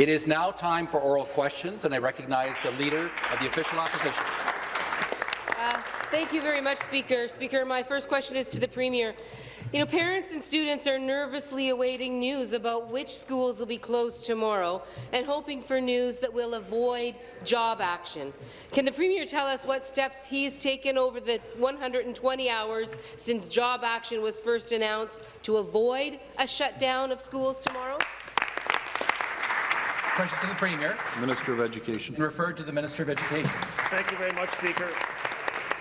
It is now time for oral questions, and I recognize the Leader of the Official Opposition. Uh, thank you very much, Speaker. Speaker, my first question is to the Premier. You know, parents and students are nervously awaiting news about which schools will be closed tomorrow and hoping for news that will avoid job action. Can the Premier tell us what steps he has taken over the 120 hours since job action was first announced to avoid a shutdown of schools tomorrow? Question to the Premier. Minister of Education. Referred to the Minister of Education. Thank you very much, Speaker.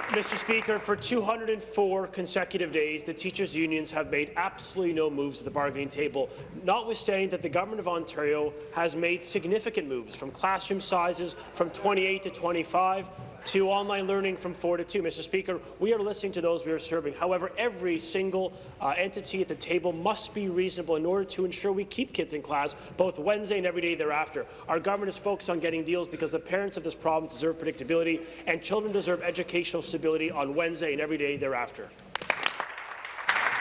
Mr. Speaker, for 204 consecutive days, the teachers' unions have made absolutely no moves at the bargaining table, notwithstanding that the Government of Ontario has made significant moves, from classroom sizes from 28 to 25 to online learning from 4 to 2. Mr. Speaker, we are listening to those we are serving. However, every single uh, entity at the table must be reasonable in order to ensure we keep kids in class both Wednesday and every day thereafter. Our government is focused on getting deals because the parents of this province deserve predictability and children deserve educational stability on Wednesday and every day thereafter.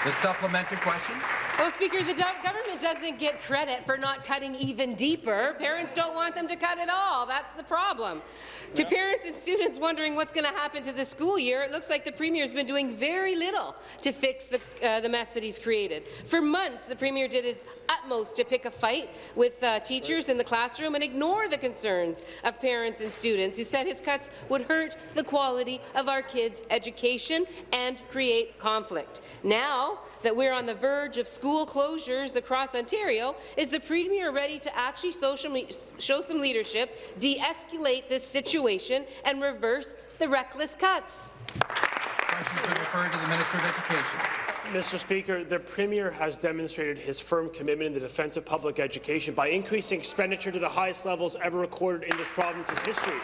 The supplementary question. Well, Speaker, the government doesn't get credit for not cutting even deeper. Parents don't want them to cut at all. That's the problem. Yeah. To parents and students wondering what's going to happen to the school year, it looks like the Premier has been doing very little to fix the, uh, the mess that he's created. For months, the Premier did his utmost to pick a fight with uh, teachers in the classroom and ignore the concerns of parents and students who said his cuts would hurt the quality of our kids' education and create conflict. Now that we're on the verge of school school closures across Ontario, is the Premier ready to actually show some leadership, de-escalate this situation, and reverse the reckless cuts? Questions are referred to the Minister of Education. Mr. Speaker, the Premier has demonstrated his firm commitment in the defence of public education by increasing expenditure to the highest levels ever recorded in this province's history.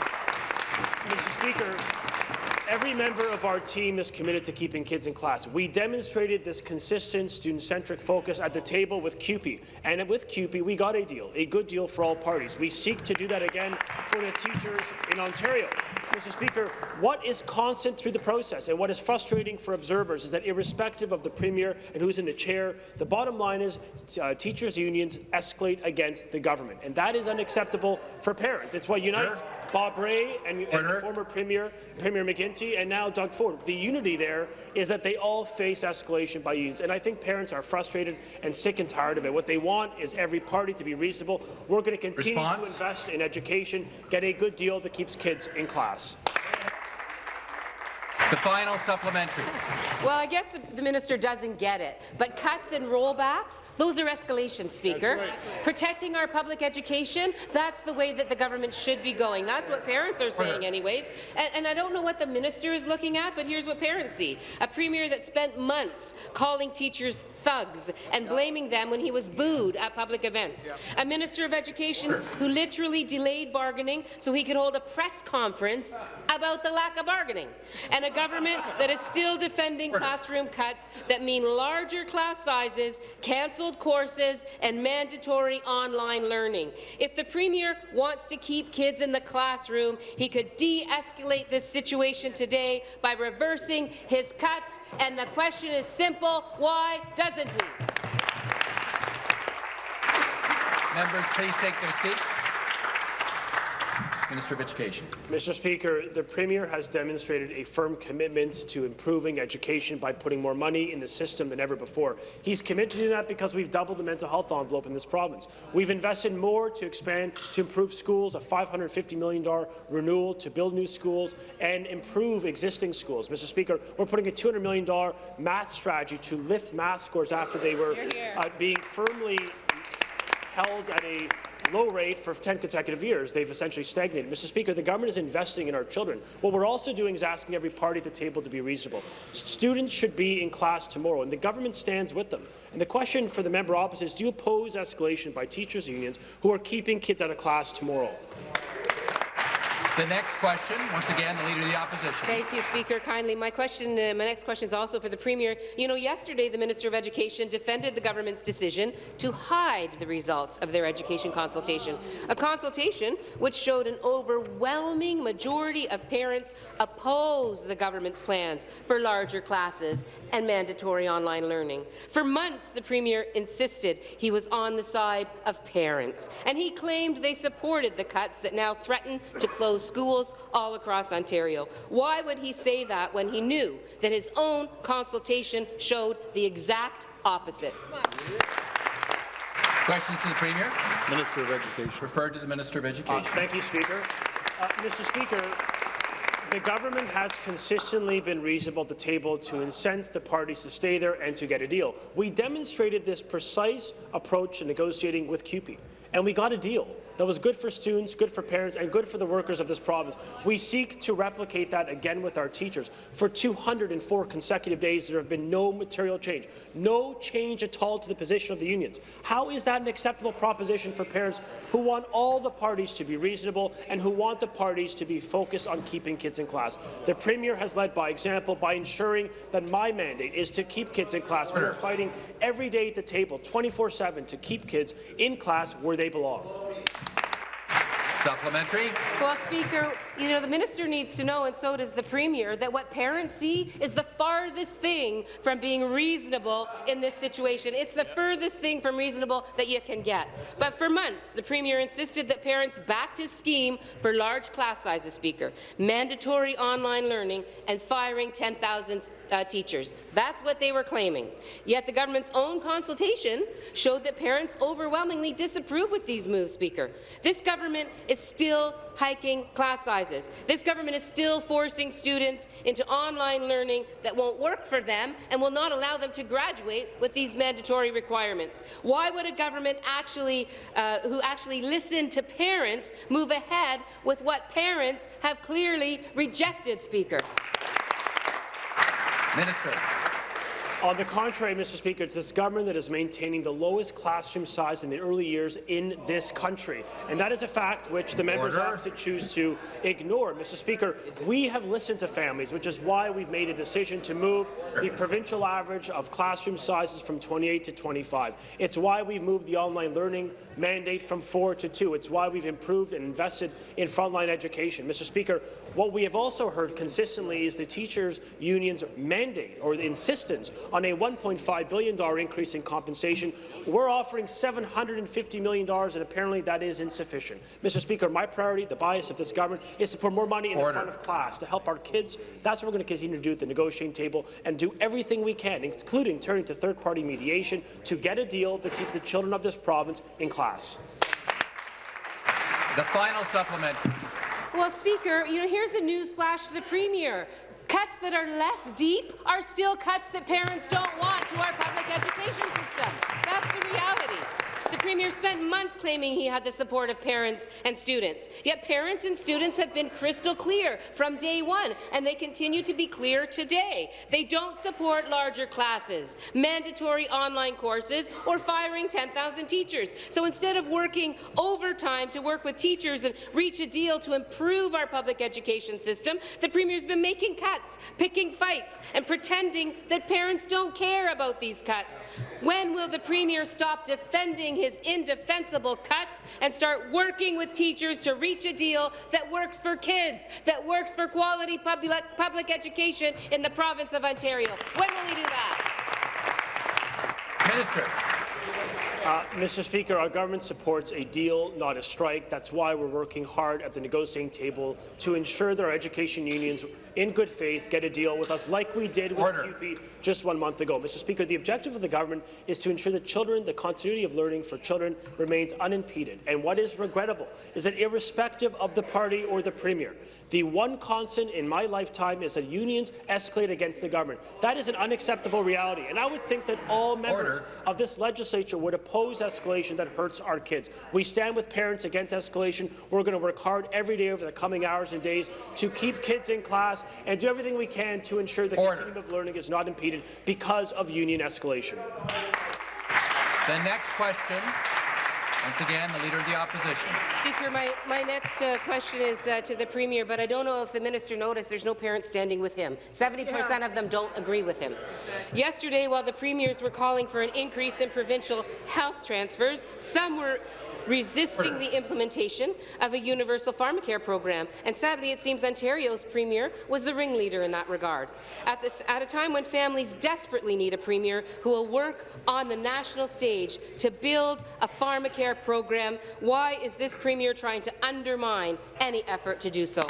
Mr. Speaker, Every member of our team is committed to keeping kids in class. We demonstrated this consistent student-centric focus at the table with CUPE, and with CUPE, we got a deal, a good deal for all parties. We seek to do that again for the teachers in Ontario. Mr. Speaker, what is constant through the process and what is frustrating for observers is that irrespective of the Premier and who's in the chair, the bottom line is uh, teachers' unions escalate against the government, and that is unacceptable for parents. It's what unites Bob Rae and, and the former Premier, Premier McGuinty, and now Doug Ford. The unity there is that they all face escalation by unions, and I think parents are frustrated and sick and tired of it. What they want is every party to be reasonable. We're going to continue Response? to invest in education, get a good deal that keeps kids in class. Thank you. The final supplementary. Well, I guess the, the, minister doesn't get it, but cuts and rollbacks, those are escalations, Speaker. Right. Protecting our public education, that's the way that the government should be going. That's what parents are saying anyways. And, and I don't know what the minister is looking at, but here's what parents see. A premier that spent months calling teachers thugs and blaming them when he was booed at public events. A minister of education who literally delayed bargaining so he could hold a press conference about the lack of bargaining. And a government that is still defending classroom cuts that mean larger class sizes, cancelled courses, and mandatory online learning. If the Premier wants to keep kids in the classroom, he could de-escalate this situation today by reversing his cuts, and the question is simple, why doesn't he? Members, please take their seats. Minister of Education. Mr. Speaker, the Premier has demonstrated a firm commitment to improving education by putting more money in the system than ever before. He's committed to do that because we've doubled the mental health envelope in this province. We've invested more to expand, to improve schools, a $550 million renewal to build new schools and improve existing schools. Mr. Speaker, we're putting a $200 million math strategy to lift math scores after they were uh, being firmly held at a low rate for 10 consecutive years. They've essentially stagnated. Mr. Speaker, the government is investing in our children. What we're also doing is asking every party at the table to be reasonable. Students should be in class tomorrow, and the government stands with them. And the question for the member opposite is, do you oppose escalation by teachers' unions who are keeping kids out of class tomorrow? The next question, once again, the Leader of the Opposition. Thank you, Speaker. Kindly, my question, uh, my next question is also for the Premier. You know, yesterday the Minister of Education defended the government's decision to hide the results of their education consultation, a consultation which showed an overwhelming majority of parents oppose the government's plans for larger classes and mandatory online learning. For months, the Premier insisted he was on the side of parents, and he claimed they supported the cuts that now threaten to close schools all across Ontario. Why would he say that when he knew that his own consultation showed the exact opposite? Questions to the Premier? Minister of Education. Referred to the Minister of Uh, Education. Thank you, Speaker. Uh, Mr. Speaker, the government has consistently been reasonable at the table to incent the parties to stay there and to get a deal. We demonstrated this precise approach in negotiating with CUPE, and we got a deal that was good for students, good for parents, and good for the workers of this province. We seek to replicate that again with our teachers. For 204 consecutive days, there have been no material change, no change at all to the position of the unions. How is that an acceptable proposition for parents who want all the parties to be reasonable and who want the parties to be focused on keeping kids in class? The Premier has led by example by ensuring that my mandate is to keep kids in class. We are fighting every day at the table, 24-7, to keep kids in class where they belong. Supplementary. Well, Speaker, you know, the minister needs to know, and so does the Premier, that what parents see is the farthest thing from being reasonable in this situation. It's the furthest thing from reasonable that you can get. But for months, the Premier insisted that parents backed his scheme for large class sizes, Speaker, mandatory online learning, and firing 10,000 uh, teachers. That's what they were claiming. Yet the government's own consultation showed that parents overwhelmingly disapprove with these moves, Speaker. This government is still hiking class sizes. This government is still forcing students into online learning that won't work for them and will not allow them to graduate with these mandatory requirements. Why would a government actually, uh, who actually listened to parents move ahead with what parents have clearly rejected, Speaker? Minister. On the contrary, Mr. Speaker, it's this government that is maintaining the lowest classroom size in the early years in this country. And that is a fact which the members opposite choose to ignore. Mr. Speaker, we have listened to families, which is why we've made a decision to move the provincial average of classroom sizes from 28 to 25. It's why we've moved the online learning mandate from four to two. It's why we've improved and invested in frontline education. Mr. Speaker, what we have also heard consistently is the teachers' union's mandate or the insistence on a $1.5 billion increase in compensation. We're offering $750 million, and apparently that is insufficient. Mr. Speaker, my priority, the bias of this government, is to put more money in Order. the front of class to help our kids. That's what we're going to continue to do at the negotiating table and do everything we can, including turning to third-party mediation, to get a deal that keeps the children of this province in class. The final supplement. Well, Speaker, you know, here's a news flash to the Premier. Cuts that are less deep are still cuts that parents don't want to our public education system. That's the reality. The Premier spent months claiming he had the support of parents and students. Yet parents and students have been crystal clear from day one, and they continue to be clear today. They don't support larger classes, mandatory online courses, or firing 10,000 teachers. So instead of working overtime to work with teachers and reach a deal to improve our public education system, the Premier's been making cuts, picking fights, and pretending that parents don't care about these cuts. When will the Premier stop defending his indefensible cuts and start working with teachers to reach a deal that works for kids, that works for quality public, public education in the province of Ontario? When will he do that? Minister. Uh, Mr. Speaker, our government supports a deal, not a strike. That's why we're working hard at the negotiating table to ensure that our education unions, in good faith, get a deal with us like we did with Order. CUPE just one month ago. Mr. Speaker, the objective of the government is to ensure that children, the continuity of learning for children remains unimpeded. And what is regrettable is that irrespective of the party or the Premier, the one constant in my lifetime is that unions escalate against the government. That is an unacceptable reality. And I would think that all members Order. of this legislature would oppose escalation that hurts our kids. We stand with parents against escalation. We're going to work hard every day over the coming hours and days to keep kids in class and do everything we can to ensure the Order. continuum of learning is not impeded because of union escalation. The next question Once again, the Leader of the Opposition. Speaker, my, my next uh, question is uh, to the Premier, but I don't know if the minister noticed there's no parents standing with him. 70% of them don't agree with him. Yesterday, while the premiers were calling for an increase in provincial health transfers, some were resisting the implementation of a universal pharmacare program, and sadly it seems Ontario's premier was the ringleader in that regard. At, this, at a time when families desperately need a premier who will work on the national stage to build a pharmacare program, why is this premier trying to undermine any effort to do so?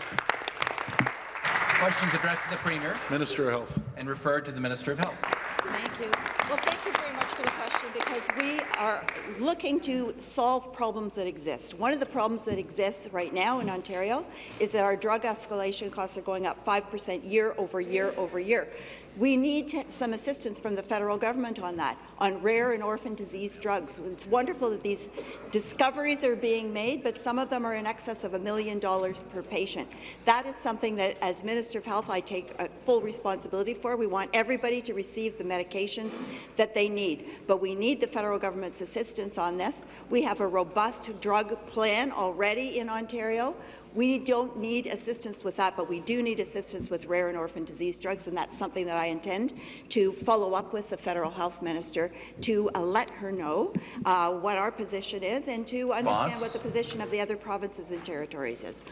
Questions addressed to the Premier Minister of Health. and referred to the Minister of Health. Thank you. Well, thank you very much for the question because we are looking to solve problems that exist. One of the problems that exists right now in Ontario is that our drug escalation costs are going up 5% year over year over year. We need some assistance from the federal government on that, on rare and orphan disease drugs. It's wonderful that these discoveries are being made, but some of them are in excess of a million dollars per patient. That is something that, as Minister of Health, I take uh, full responsibility for. We want everybody to receive the medications that they need, but we need the federal government's assistance on this. We have a robust drug plan already in Ontario. We don't need assistance with that, but we do need assistance with rare and orphan disease drugs, and that's something that I intend to follow up with the federal health minister to uh, let her know uh, what our position is and to understand Response? what the position of the other provinces and territories is.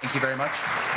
Thank you very much.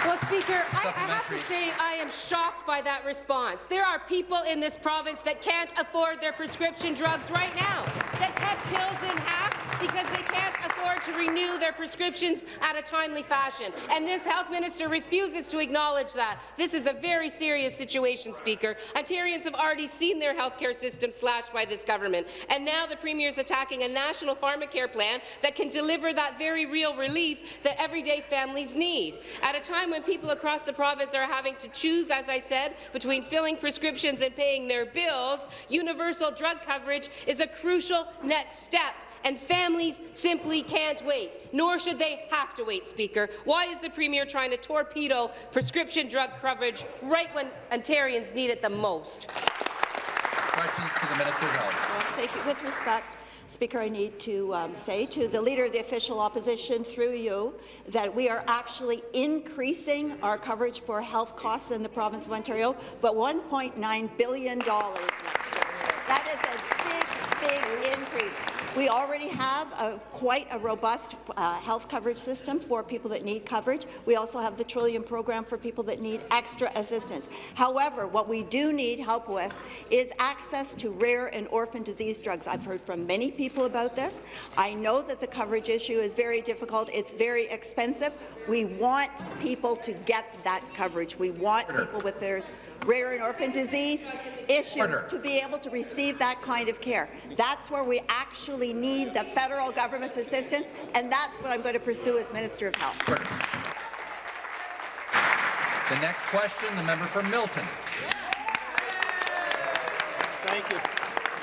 Well, Speaker, I, I have to say I am shocked by that response. There are people in this province that can't afford their prescription drugs right now, that cut pills in half because they can't afford to renew their prescriptions at a timely fashion. And this health minister refuses to acknowledge that. This is a very serious situation, Speaker. Ontarians have already seen their health care system slashed by this government. And now the Premier is attacking a national pharmacare plan that can deliver that very real relief that everyday families need. At a time when people across the province are having to choose, as I said, between filling prescriptions and paying their bills, universal drug coverage is a crucial next step and families simply can't wait, nor should they have to wait, Speaker. Why is the Premier trying to torpedo prescription drug coverage right when Ontarians need it the most? Questions to the Minister of Health. Well, thank you. With respect, Speaker, I need to um, say to the Leader of the Official Opposition, through you, that we are actually increasing our coverage for health costs in the province of Ontario, but $1.9 billion next year. That is a big, big increase. We already have a, quite a robust uh, health coverage system for people that need coverage. We also have the Trillium program for people that need extra assistance. However, what we do need help with is access to rare and orphan disease drugs. I've heard from many people about this. I know that the coverage issue is very difficult. It's very expensive. We want people to get that coverage. We want people with their rare and orphan disease issues Order. to be able to receive that kind of care. That's where we actually need the federal government's assistance, and that's what I'm going to pursue as Minister of Health. Order. The next question, the member for Milton. Thank you.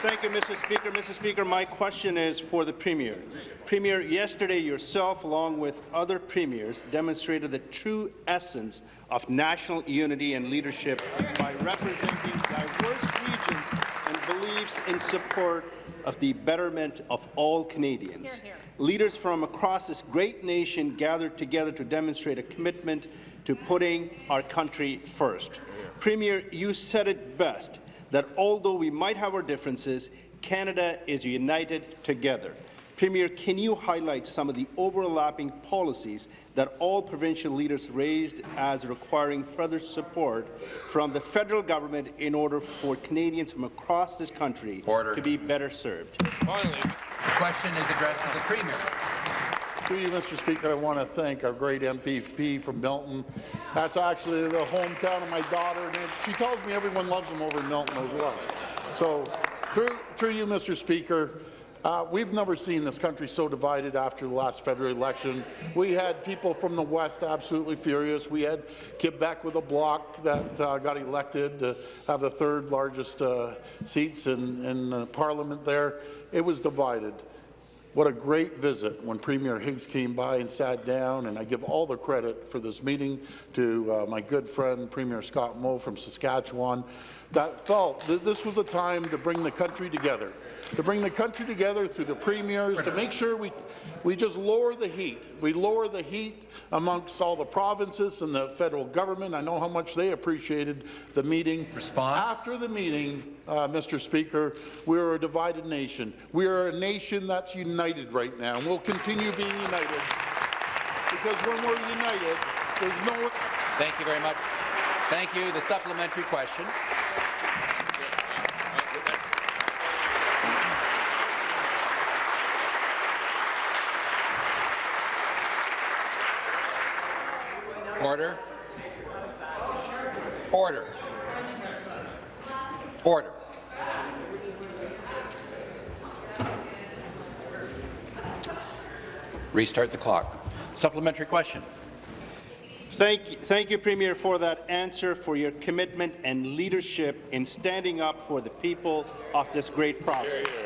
Thank you, Mr. Speaker. Mr. Speaker, my question is for the Premier. Premier, yesterday yourself, along with other premiers, demonstrated the true essence of national unity and leadership by representing diverse regions and beliefs in support of the betterment of all Canadians. Leaders from across this great nation gathered together to demonstrate a commitment to putting our country first. Premier, you said it best that although we might have our differences, Canada is united together. Premier, can you highlight some of the overlapping policies that all provincial leaders raised as requiring further support from the federal government in order for Canadians from across this country Order. to be better served? Finally. The question is addressed to the Premier. Through you, Mr. Speaker, I want to thank our great MPP from Milton. That's actually the hometown of my daughter, and she tells me everyone loves them over in Milton as well. So, through, through you, Mr. Speaker, uh, we've never seen this country so divided after the last federal election. We had people from the West absolutely furious. We had Quebec with a bloc that uh, got elected to have the third largest uh, seats in, in uh, Parliament there. It was divided. What a great visit when Premier Higgs came by and sat down, and I give all the credit for this meeting to uh, my good friend Premier Scott Moe from Saskatchewan, that felt that this was a time to bring the country together, to bring the country together through the premiers, to make sure we, we just lower the heat. We lower the heat amongst all the provinces and the federal government. I know how much they appreciated the meeting. Response? After the meeting, uh, Mr. Speaker, we are a divided nation. We are a nation that's united right now, and we'll continue being united. Because when we're united, there's no Thank you very much. Thank you. The supplementary question. Order. Order. Order. Restart the clock. Supplementary question. Thank you, thank you, Premier, for that answer, for your commitment and leadership in standing up for the people of this great province.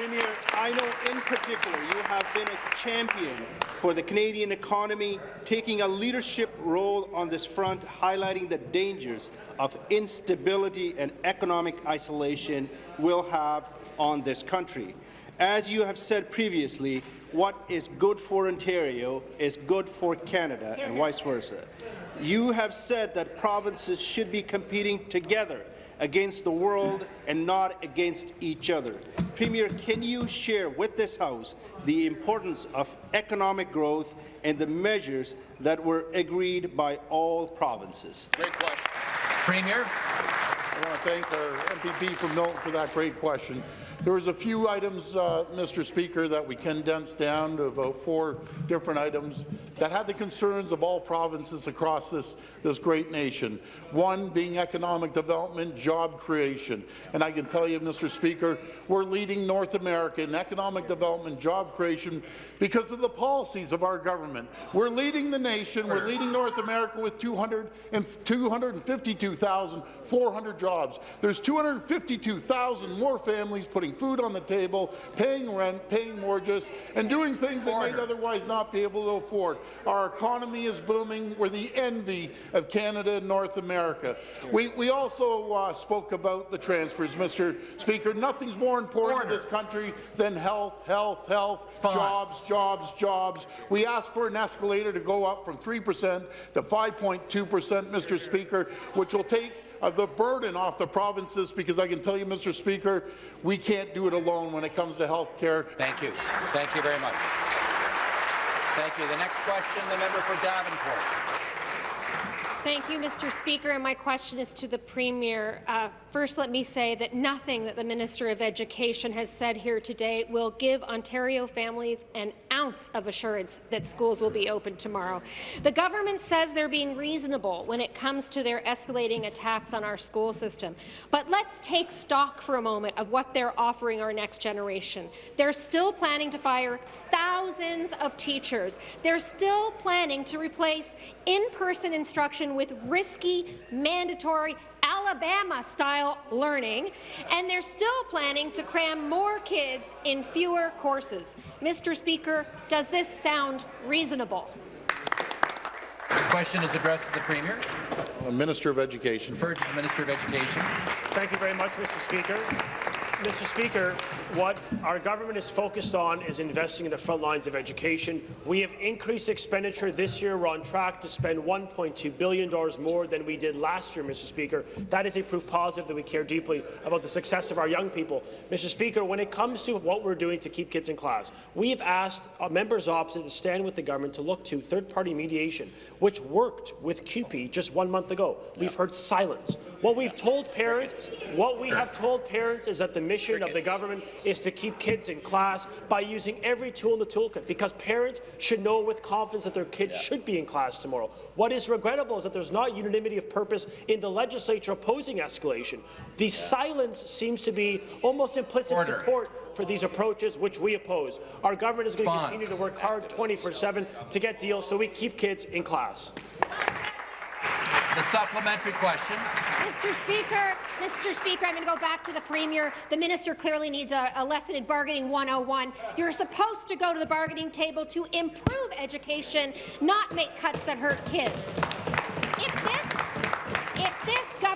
Premier, I know in particular you have been a champion for the Canadian economy, taking a leadership role on this front, highlighting the dangers of instability and economic isolation will have on this country. As you have said previously, what is good for Ontario is good for Canada and vice versa. You have said that provinces should be competing together against the world and not against each other. Premier, can you share with this House the importance of economic growth and the measures that were agreed by all provinces? Great question. Premier. I want to thank our MPP from Milton for that great question. There was a few items, uh, Mr. Speaker, that we condensed down to about four different items that had the concerns of all provinces across this, this great nation. One being economic development, job creation. And I can tell you, Mr. Speaker, we're leading North America in economic development, job creation because of the policies of our government. We're leading the nation, we're leading North America with 200 and 252,400 jobs. There's 252,000 more families putting food on the table, paying rent, paying mortgages, and doing things they might otherwise not be able to afford. Our economy is booming. We're the envy of Canada and North America. We, we also uh, spoke about the transfers, Mr. Speaker. Nothing's more important Order. to this country than health, health, health, Response. jobs, jobs, jobs. We asked for an escalator to go up from 3% to 5.2%, Mr. Speaker, which will take uh, the burden off the provinces because I can tell you, Mr. Speaker, we can't do it alone when it comes to health care. Thank you. Thank you very much. Thank you. The next question, the member for Davenport. Thank you, Mr. Speaker, and my question is to the Premier. Uh, first, let me say that nothing that the Minister of Education has said here today will give Ontario families an ounce of assurance that schools will be open tomorrow. The government says they're being reasonable when it comes to their escalating attacks on our school system. But let's take stock for a moment of what they're offering our next generation. They're still planning to fire thousands of teachers. They're still planning to replace in-person instruction with risky, mandatory Alabama-style learning, and they're still planning to cram more kids in fewer courses. Mr. Speaker, does this sound reasonable? The question is addressed to the Premier. Minister of Education. Referred to the Minister of Education. Thank you very much, Mr. Speaker. Mr. Speaker, what our government is focused on is investing in the front lines of education. We have increased expenditure this year. We're on track to spend $1.2 billion more than we did last year, Mr. Speaker. That is a proof positive that we care deeply about the success of our young people. Mr. Speaker, when it comes to what we're doing to keep kids in class, we have asked members opposite to stand with the government to look to third-party mediation, which worked with CUPE just one month ago. We've heard silence. What we've told parents, what we have told parents is that the mission of the government is to keep kids in class by using every tool in the toolkit, because parents should know with confidence that their kids should be in class tomorrow. What is regrettable is that there's not unanimity of purpose in the legislature opposing escalation. The silence seems to be almost implicit Order. support for these approaches, which we oppose. Our government is going to continue to work hard 24-7 to get deals so we keep kids in class. The supplementary question. Mr. Speaker, Mr. Speaker, I'm going to go back to the Premier. The minister clearly needs a, a lesson in bargaining 101. You're supposed to go to the bargaining table to improve education, not make cuts that hurt kids. If this,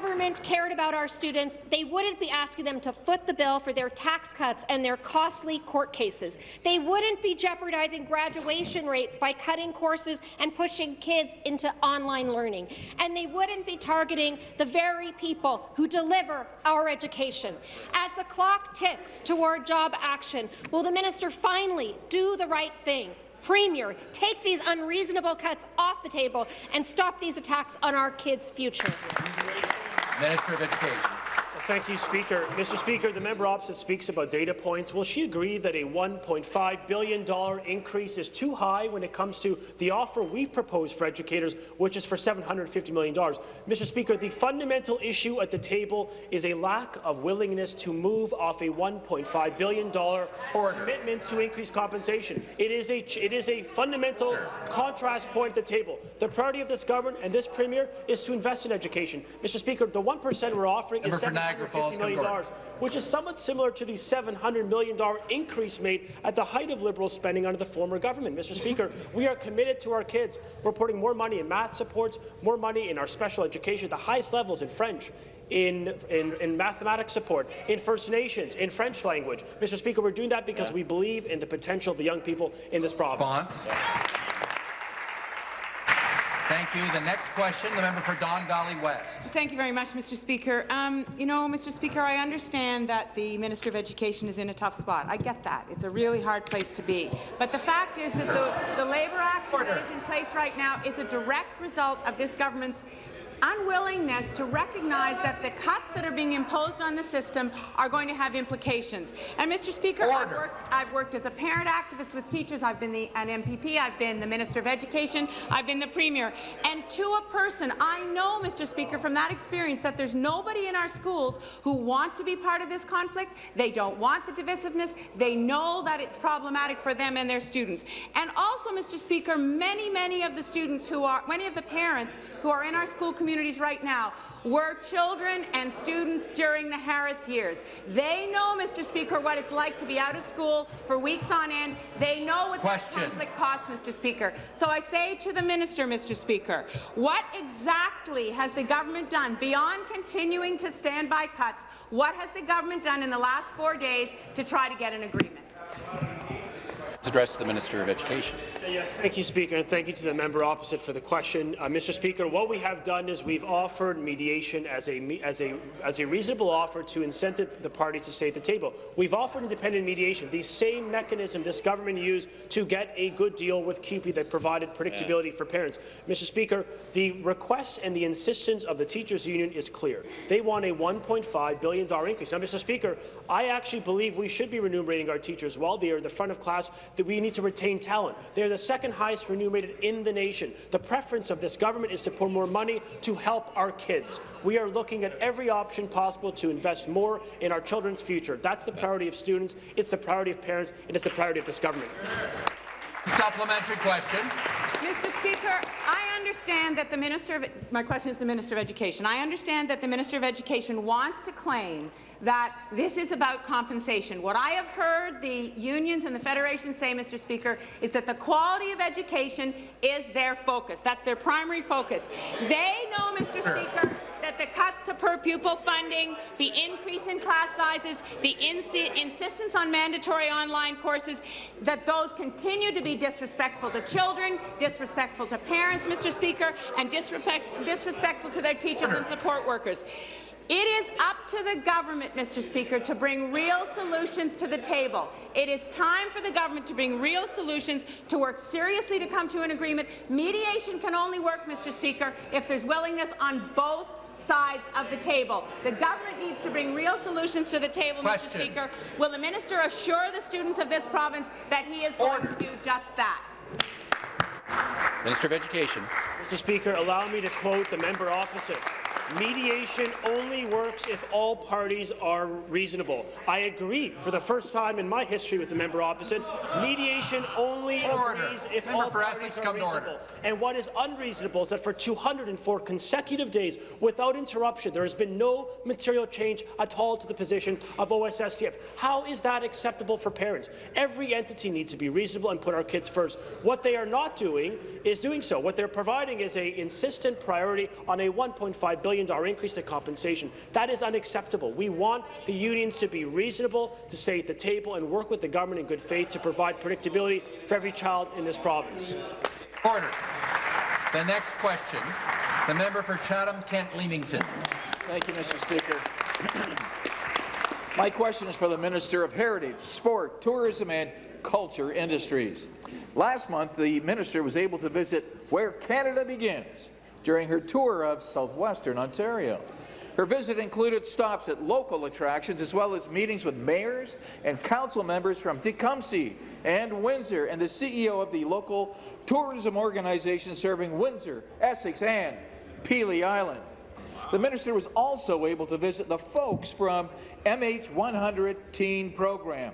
government cared about our students, they wouldn't be asking them to foot the bill for their tax cuts and their costly court cases. They wouldn't be jeopardizing graduation rates by cutting courses and pushing kids into online learning. And they wouldn't be targeting the very people who deliver our education. As the clock ticks toward job action, will the minister finally do the right thing? Premier, take these unreasonable cuts off the table and stop these attacks on our kids' future. Minister of Education. Thank you, Speaker. Mr. Speaker, the member opposite speaks about data points. Will she agree that a $1.5 billion increase is too high when it comes to the offer we've proposed for educators, which is for $750 million? Mr. Speaker, the fundamental issue at the table is a lack of willingness to move off a $1.5 billion commitment to increase compensation. It is a, it is a fundamental contrast point at the table. The priority of this government and this Premier is to invest in education. Mr. Speaker, the 1% we're offering Member is Niagara Falls, $750 million, which is somewhat similar to the $700 million increase made at the height of Liberal spending under the former government. Mr. Speaker, we are committed to our kids. We're putting more money in math supports, more money in our special education, the highest levels in French, in, in, in mathematics support, in First Nations, in French language. Mr. Speaker, we're doing that because we believe in the potential of the young people in this province. Thank you. The next question, the member for Don Valley West. Thank you very much, Mr. Speaker. Um, you know, Mr. Speaker, I understand that the Minister of Education is in a tough spot. I get that. It's a really hard place to be. But the fact is that the, the labour action Order. that is in place right now is a direct result of this government's unwillingness to recognize that the cuts that are being imposed on the system are going to have implications. And, Mr. Speaker, I've worked, I've worked as a parent activist with teachers. I've been the, an MPP. I've been the Minister of Education. I've been the Premier. And to a person, I know, Mr. Speaker, from that experience that there's nobody in our schools who want to be part of this conflict. They don't want the divisiveness. They know that it's problematic for them and their students. And also, Mr. Speaker, many, many of the students who are, many of the parents who are in our school communities right now were children and students during the Harris years. They know, Mr. Speaker, what it's like to be out of school for weeks on end. They know what that conflict costs, Mr. Speaker. So I say to the minister, Mr. Speaker, what exactly has the government done beyond continuing to stand by cuts? What has the government done in the last four days to try to get an agreement? Address the Minister of Education. Yes, thank you, Speaker, and thank you to the member opposite for the question. Uh, Mr. Speaker, what we have done is we've offered mediation as a, as, a, as a reasonable offer to incentive the parties to stay at the table. We've offered independent mediation, the same mechanism this government used to get a good deal with CUPE that provided predictability for parents. Mr. Speaker, the request and the insistence of the teachers' union is clear. They want a $1.5 billion increase. Now, Mr. Speaker, I actually believe we should be remunerating our teachers while they are the front of class, that we need to retain talent. They're the second highest remunerated in the nation. The preference of this government is to pour more money to help our kids. We are looking at every option possible to invest more in our children's future. That's the priority of students, it's the priority of parents, and it's the priority of this government. Supplementary question. Mr. Speaker, I understand that the Minister of my question is the Minister of Education. I understand that the Minister of Education wants to claim that this is about compensation. What I have heard the unions and the Federation say, Mr. Speaker, is that the quality of education is their focus. That's their primary focus. They know, Mr. Speaker, that the cuts to per pupil funding, the increase in class sizes, the insistence on mandatory online courses, that those continue to be disrespectful to children, disrespectful to parents, Mr. Speaker, and disrespect disrespectful to their teachers and support workers. It is up to the government, Mr. Speaker, to bring real solutions to the table. It is time for the government to bring real solutions, to work seriously to come to an agreement. Mediation can only work, Mr. Speaker, if there's willingness on both sides of the table. The government needs to bring real solutions to the table, Question. Mr. Speaker. Will the minister assure the students of this province that he is going to do just that? Minister of Education. Mr. Speaker, allow me to quote the member opposite. Mediation only works if all parties are reasonable. I agree. For the first time in my history with the member opposite, mediation only Order. agrees if Member all parties are come to order. reasonable. And what is unreasonable is that for 204 consecutive days, without interruption, there has been no material change at all to the position of OSSTF. How is that acceptable for parents? Every entity needs to be reasonable and put our kids first. What they are not doing is doing so. What they're providing is a insistent priority on a $1.5 billion increase to compensation. That is unacceptable. We want the unions to be reasonable, to stay at the table and work with the government in good faith to provide predictability for every child in this province. Order. The next question, the member for Chatham-Kent-Leamington. Thank you, Mr. Speaker. My question is for the Minister of Heritage, Sport, Tourism and Culture Industries. Last month, the minister was able to visit where Canada begins during her tour of southwestern Ontario. Her visit included stops at local attractions as well as meetings with mayors and council members from Tecumseh and Windsor and the CEO of the local tourism organization serving Windsor, Essex and Pelee Island. The minister was also able to visit the folks from MH100 Teen Program,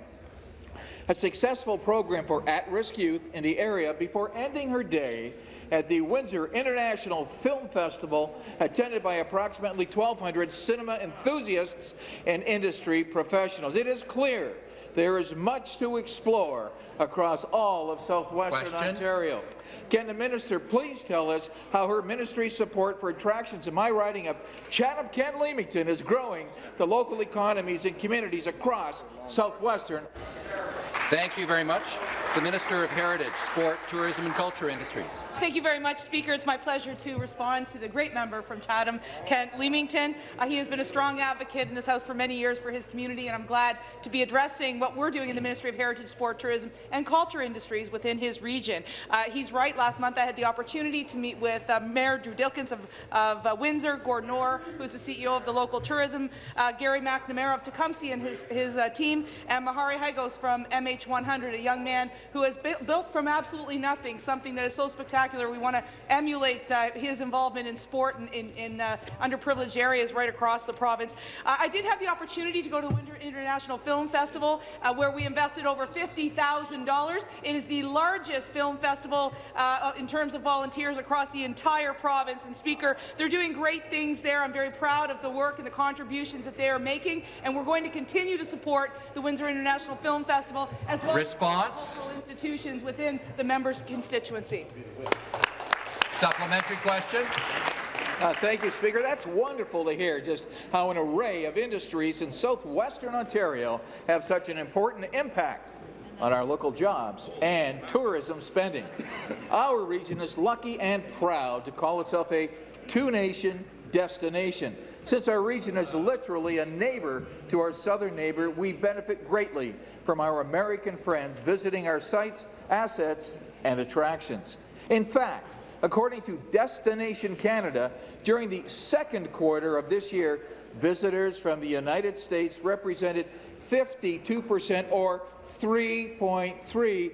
a successful program for at-risk youth in the area before ending her day at the Windsor International Film Festival, attended by approximately 1,200 cinema enthusiasts and industry professionals. It is clear there is much to explore across all of southwestern Question. Ontario. Can the minister please tell us how her ministry's support for attractions in my riding of Chatham-Kent-Leamington is growing the local economies and communities across southwestern Thank you very much. The Minister of Heritage, Sport, Tourism and Culture Industries. Thank you very much, Speaker. It's my pleasure to respond to the great member from Chatham, Kent Leamington. Uh, he has been a strong advocate in this House for many years for his community, and I'm glad to be addressing what we're doing in the Ministry of Heritage, Sport, Tourism and Culture Industries within his region. Uh, he's right. Last month I had the opportunity to meet with uh, Mayor Drew Dilkens of, of uh, Windsor, Gordon Orr, who's the CEO of the local tourism, uh, Gary McNamara of Tecumseh and his, his uh, team, and Mahari Hagos from MH100, a young man who has built from absolutely nothing something that is so spectacular. We want to emulate uh, his involvement in sport in, in, in uh, underprivileged areas right across the province. Uh, I did have the opportunity to go to the Windsor International Film Festival, uh, where we invested over $50,000. It is the largest film festival uh, in terms of volunteers across the entire province. And Speaker, they're doing great things there. I'm very proud of the work and the contributions that they are making, and we're going to continue to support the Windsor International Film Festival as well Response. as local institutions within the member's constituency. Supplementary question. Uh, thank you, Speaker. That's wonderful to hear just how an array of industries in southwestern Ontario have such an important impact on our local jobs and tourism spending. Our region is lucky and proud to call itself a two-nation destination. Since our region is literally a neighbor to our southern neighbor, we benefit greatly from our American friends visiting our sites, assets, and attractions. In fact, According to Destination Canada, during the second quarter of this year, visitors from the United States represented 52% or $3.3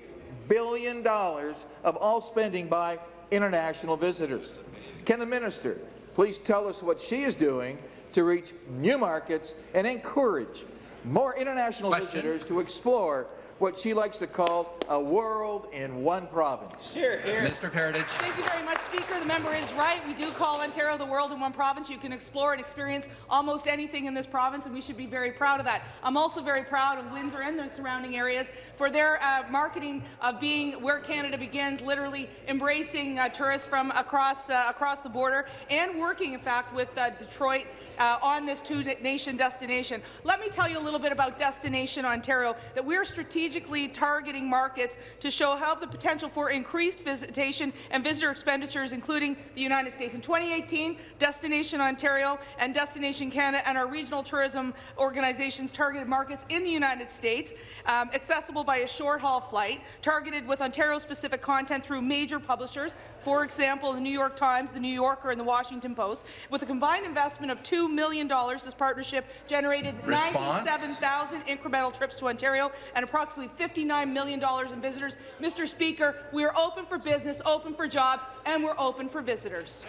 billion of all spending by international visitors. Can the minister please tell us what she is doing to reach new markets and encourage more international Question. visitors to explore what she likes to call a world in one province? Here, Minister of Heritage. Thank you very much, Speaker. The member is right. We do call Ontario the world in one province. You can explore and experience almost anything in this province, and we should be very proud of that. I'm also very proud of Windsor and the surrounding areas for their uh, marketing of being where Canada begins, literally embracing uh, tourists from across uh, across the border and working, in fact, with uh, Detroit uh, on this two-nation destination. Let me tell you a little bit about Destination Ontario, that we're strategically targeting markets to show how the potential for increased visitation and visitor expenditures, including the United States. In 2018, Destination Ontario and Destination Canada and our regional tourism organizations targeted markets in the United States, um, accessible by a short-haul flight, targeted with Ontario-specific content through major publishers, for example, the New York Times, the New Yorker, and the Washington Post. With a combined investment of $2 million, this partnership generated 97,000 incremental trips to Ontario and approximately $59 million in visitors. Mr. Speaker, we are open for business, open for jobs, and we're open for visitors.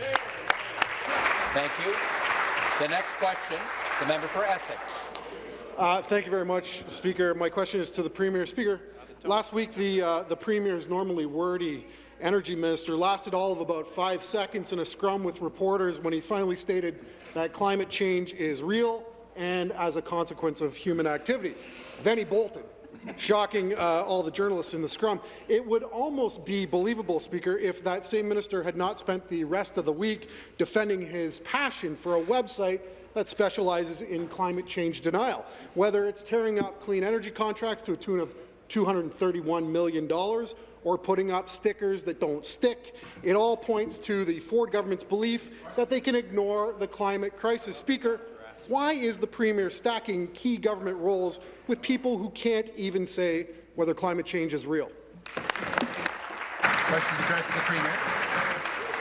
Thank you. The next question, the member for Essex. Uh, thank you very much, Speaker. My question is to the Premier. Speaker, last week the, uh, the Premier's normally wordy energy minister lasted all of about five seconds in a scrum with reporters when he finally stated that climate change is real and as a consequence of human activity. Then he bolted shocking uh, all the journalists in the scrum. It would almost be believable, Speaker, if that same minister had not spent the rest of the week defending his passion for a website that specializes in climate change denial, whether it's tearing up clean energy contracts to a tune of $231 million or putting up stickers that don't stick. It all points to the Ford government's belief that they can ignore the climate crisis. Speaker, why is the Premier stacking key government roles with people who can't even say whether climate change is real? Questions addressed to the Premier.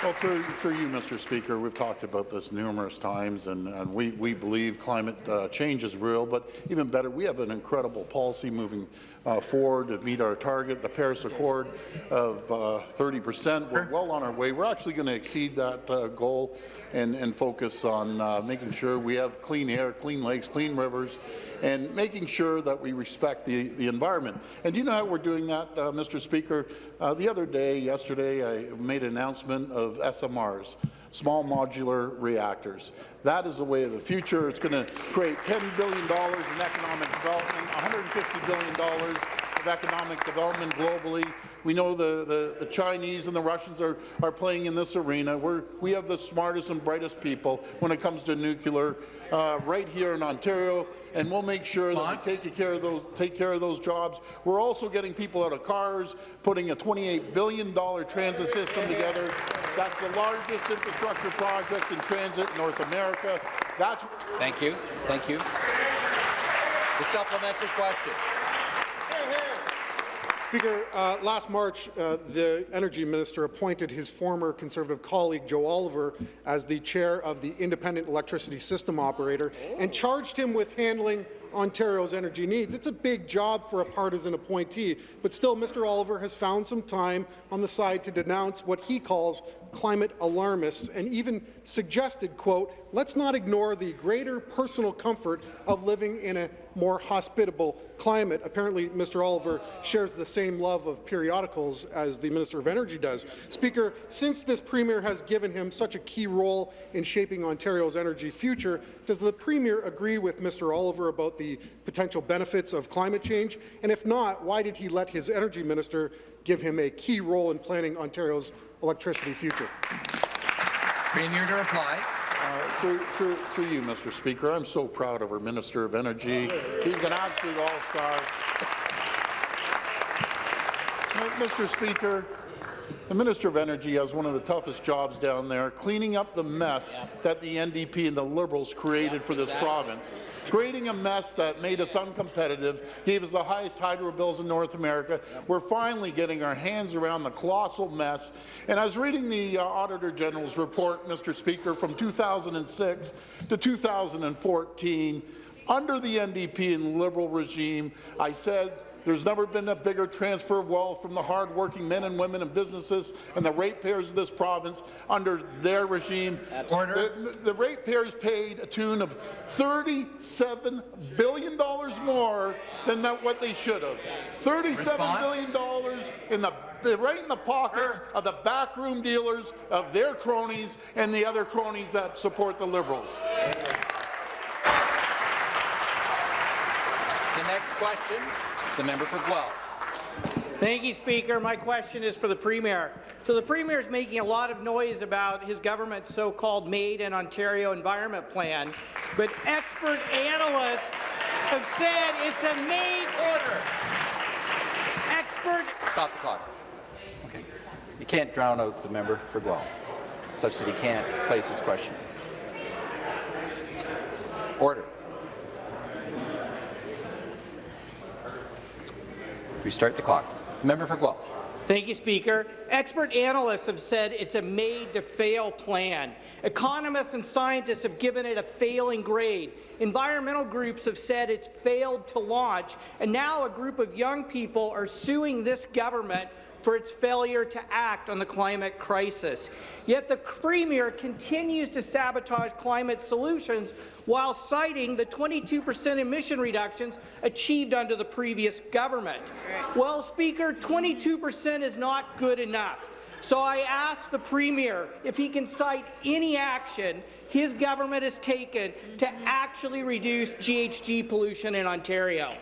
Well, through, through you, Mr. Speaker, we've talked about this numerous times, and, and we, we believe climate uh, change is real, but even better, we have an incredible policy moving uh, forward to meet our target, the Paris Accord of 30%. Uh, We're well on our way. We're actually going to exceed that uh, goal and, and focus on uh, making sure we have clean air, clean lakes, clean rivers, and making sure that we respect the, the environment. And do you know how we're doing that, uh, Mr. Speaker? Uh, the other day, yesterday, I made an announcement of SMRs, small modular reactors. That is the way of the future. It's going to create $10 billion in economic development, $150 billion of economic development globally. We know the, the, the, Chinese and the Russians are, are playing in this arena. We're, we have the smartest and brightest people when it comes to nuclear uh, right here in Ontario, and we'll make sure that we take care of those take care of those jobs. We're also getting people out of cars, putting a $28 billion transit system together. That's the largest infrastructure project in transit in North America. That's Thank you. Thank you. The supplementary question. Speaker, uh, last March, uh, the Energy Minister appointed his former Conservative colleague, Joe Oliver, as the chair of the Independent Electricity System Operator and charged him with handling Ontario's energy needs. It's a big job for a partisan appointee, but still Mr. Oliver has found some time on the side to denounce what he calls climate alarmists and even suggested, quote, let's not ignore the greater personal comfort of living in a more hospitable climate. Apparently, Mr. Oliver shares the same love of periodicals as the Minister of Energy does. Speaker, since this Premier has given him such a key role in shaping Ontario's energy future, does the Premier agree with Mr. Oliver about the potential benefits of climate change? And if not, why did he let his Energy Minister give him a key role in planning Ontario's electricity future? Premier to reply. Through, through, through you, Mr. Speaker, I'm so proud of our Minister of Energy. He's an absolute all-star. Mr. Speaker, the Minister of Energy has one of the toughest jobs down there, cleaning up the mess that the NDP and the Liberals created for this province. Creating a mess that made us uncompetitive, gave us the highest hydro bills in North America. We're finally getting our hands around the colossal mess. And I was reading the uh, Auditor General's report, Mr. Speaker, from 2006 to 2014. Under the NDP and Liberal regime, I said there's never been a bigger transfer of wealth from the hard-working men and women and businesses and the ratepayers of this province under their regime. Order. The, the ratepayers paid a tune of $37 billion more than that, what they should have. 37 Response? billion dollars in the right in the pockets of the backroom dealers, of their cronies, and the other cronies that support the Liberals. The next question, the member for Guelph. Thank you, Speaker. My question is for the Premier. So the Premier is making a lot of noise about his government's so-called Made in Ontario Environment Plan, but expert analysts have said it's a made order. Expert Stop the clock. Okay. You can't drown out the member for Guelph, such that he can't place his question. Order. Restart the clock. Member for Guelph. Thank you, Speaker. Expert analysts have said it's a made-to-fail plan. Economists and scientists have given it a failing grade. Environmental groups have said it's failed to launch, and now a group of young people are suing this government for its failure to act on the climate crisis. Yet the Premier continues to sabotage climate solutions while citing the 22 per cent emission reductions achieved under the previous government. Well, Speaker, 22 per cent is not good enough. So I ask the Premier if he can cite any action his government has taken to actually reduce GHG pollution in Ontario.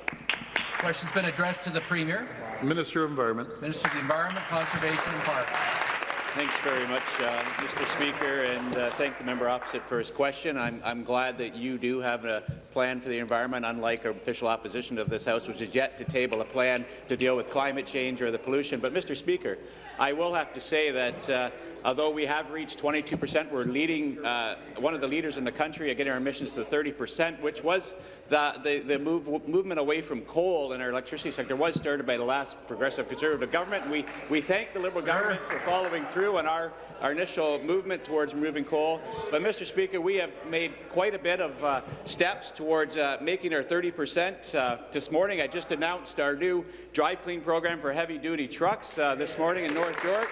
Question's been addressed to the Premier. Minister of Environment. Minister of the Environment, Conservation and Parks. Thanks very much, uh, Mr. Speaker, and uh, thank the member opposite for his question. I'm, I'm glad that you do have a plan for the environment, unlike our official opposition of this House, which is yet to table a plan to deal with climate change or the pollution. But, Mr. Speaker, I will have to say that uh, although we have reached 22 percent, we're leading, uh, one of the leaders in the country at getting our emissions to 30 percent, which was the, the, the move, movement away from coal in our electricity sector was started by the last progressive conservative government. We, we thank the Liberal government for following through on our, our initial movement towards removing coal. But, Mr. Speaker, we have made quite a bit of uh, steps towards uh, making our 30 percent. Uh, this morning, I just announced our new Drive Clean program for heavy-duty trucks uh, this morning in North York.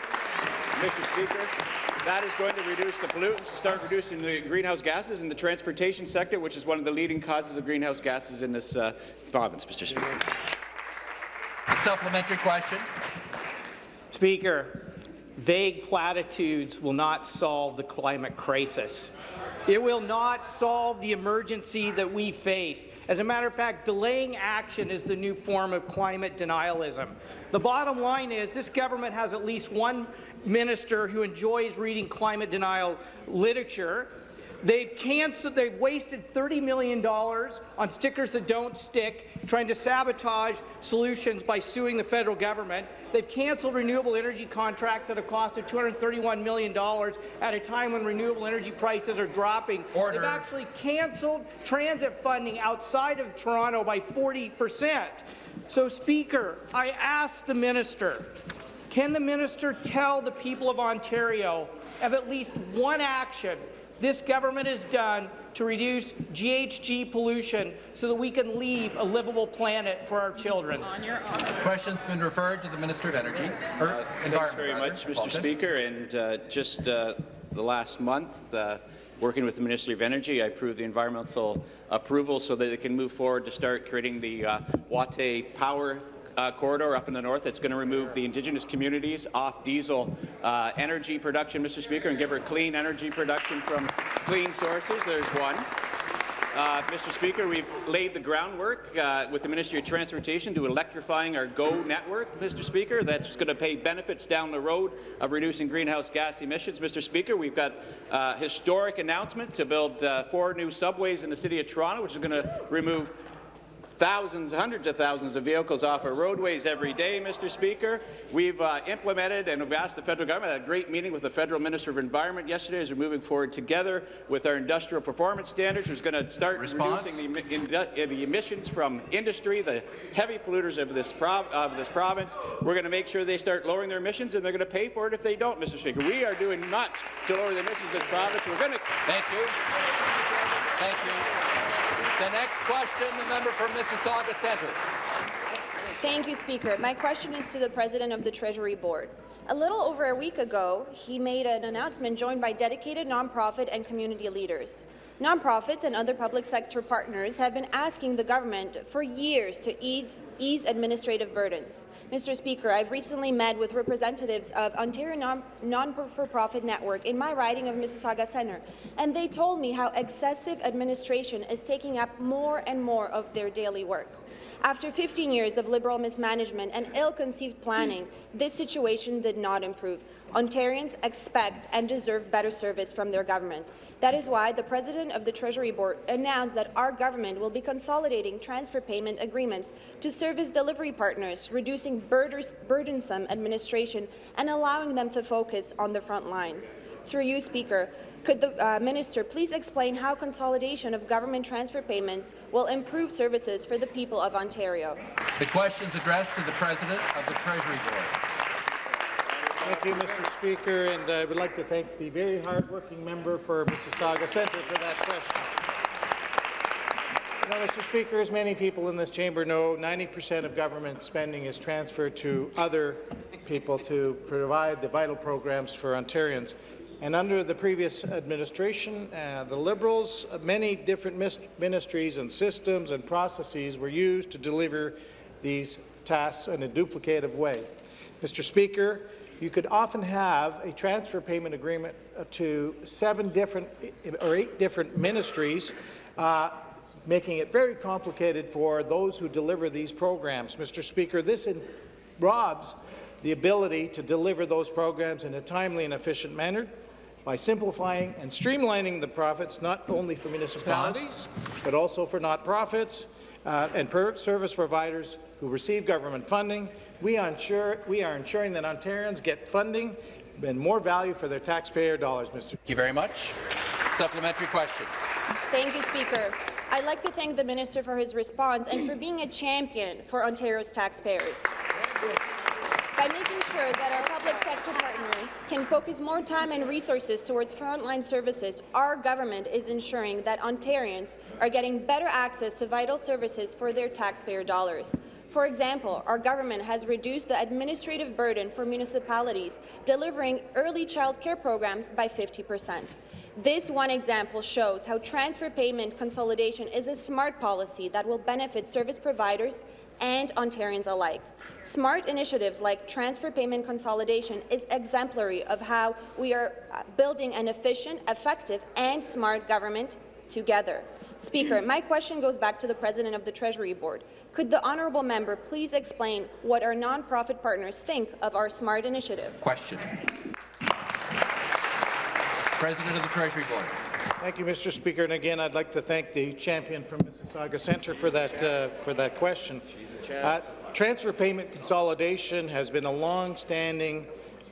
Mr. Speaker, that is going to reduce the pollutants, start reducing the greenhouse gases in the transportation sector, which is one of the leading causes of greenhouse gases in this uh, province, Mr. Speaker. A supplementary question. Speaker, vague platitudes will not solve the climate crisis. It will not solve the emergency that we face. As a matter of fact, delaying action is the new form of climate denialism. The bottom line is this government has at least one minister who enjoys reading climate denial literature. They've canceled, they've wasted $30 million on stickers that don't stick, trying to sabotage solutions by suing the federal government. They've canceled renewable energy contracts at a cost of $231 million at a time when renewable energy prices are dropping. Order. They've actually canceled transit funding outside of Toronto by 40 percent. So, Speaker, I ask the minister, can the minister tell the people of Ontario of at least one action this government has done to reduce GHG pollution so that we can leave a livable planet for our children? Question's been referred to the Minister of Energy, or Uh, Thanks very rather. much, Mr. Apologize. Speaker. And uh, just uh, the last month, uh, working with the Ministry of Energy, I approved the environmental approval so that it can move forward to start creating the uh, Watay Power uh, corridor up in the north that's going to remove the Indigenous communities off diesel uh, energy production, Mr. Speaker, and give her clean energy production from clean sources. There's one. Uh, Mr. Speaker, we've laid the groundwork uh, with the Ministry of Transportation to electrifying our GO network, Mr. Speaker. That's going to pay benefits down the road of reducing greenhouse gas emissions. Mr. Speaker, we've got a uh, historic announcement to build uh, four new subways in the City of Toronto, which is going to remove thousands, hundreds of thousands of vehicles off our roadways every day, Mr. Speaker. We've uh, implemented and we've asked the federal government, I had a great meeting with the federal Minister of Environment yesterday as we're moving forward together with our industrial performance standards, which is going to start Response? reducing the, indu- uh, the emissions from industry, the heavy polluters of this, of this province. We're going to make sure they start lowering their emissions, and they're going to pay for it if they don't, Mr. Speaker. We are doing much to lower the emissions of this province. We're going to Thank you. Thank you. The next question, the member from Mississauga Centre. Thank you, Speaker. My question is to the President of the Treasury Board. A little over a week ago, he made an announcement joined by dedicated nonprofit and community leaders. Nonprofits and other public sector partners have been asking the government for years to ease, ease administrative burdens. Mr. Speaker, I've recently met with representatives of Ontario non- Non-For-Profit Network in my riding of Mississauga Centre, and they told me how excessive administration is taking up more and more of their daily work. After 15 years of Liberal mismanagement and ill-conceived planning, this situation did not improve. Ontarians expect and deserve better service from their government. That is why the President of the Treasury Board announced that our government will be consolidating transfer payment agreements to service delivery partners, reducing burdensome administration and allowing them to focus on the front lines. Through you, Speaker, could the uh, minister please explain how consolidation of government transfer payments will improve services for the people of Ontario? The question's addressed to the President of the Treasury Board. Thank you, Mr. Speaker, and I would like to thank the very hard-working member for Mississauga Centre for that question. You know, Mr. Speaker, as many people in this chamber know, 90% of government spending is transferred to other people to provide the vital programs for Ontarians. And under the previous administration, uh, the Liberals, uh, many different ministries and systems and processes were used to deliver these tasks in a duplicative way. Mr. Speaker, you could often have a transfer payment agreement to seven different or eight different ministries, uh, making it very complicated for those who deliver these programs. Mr. Speaker, this robs the ability to deliver those programs in a timely and efficient manner by simplifying and streamlining the profits not only for municipalities, but also for not-profits uh, and per service providers who receive government funding. We, ensure, we are ensuring that Ontarians get funding and more value for their taxpayer dollars, Mr. Thank you very much. Supplementary question. Thank you, Speaker. I'd like to thank the minister for his response and for being a champion for Ontario's taxpayers by making sure that our public sector partners can focus more time and resources towards frontline services, our government is ensuring that Ontarians are getting better access to vital services for their taxpayer dollars. For example, our government has reduced the administrative burden for municipalities delivering early child care programs by 50 percent. This one example shows how transfer payment consolidation is a smart policy that will benefit service providers and Ontarians alike. Smart initiatives like transfer payment consolidation is exemplary of how we are uh, building an efficient, effective and smart government together. Speaker, my question goes back to the President of the Treasury Board. Could the honourable member please explain what our nonprofit partners think of our SMART initiative? Question. President of the Treasury Board. Thank you, Mr. Speaker. And again, I'd like to thank the champion from Mississauga Centre for that uh, for that question. Uh, transfer payment consolidation has been a long-standing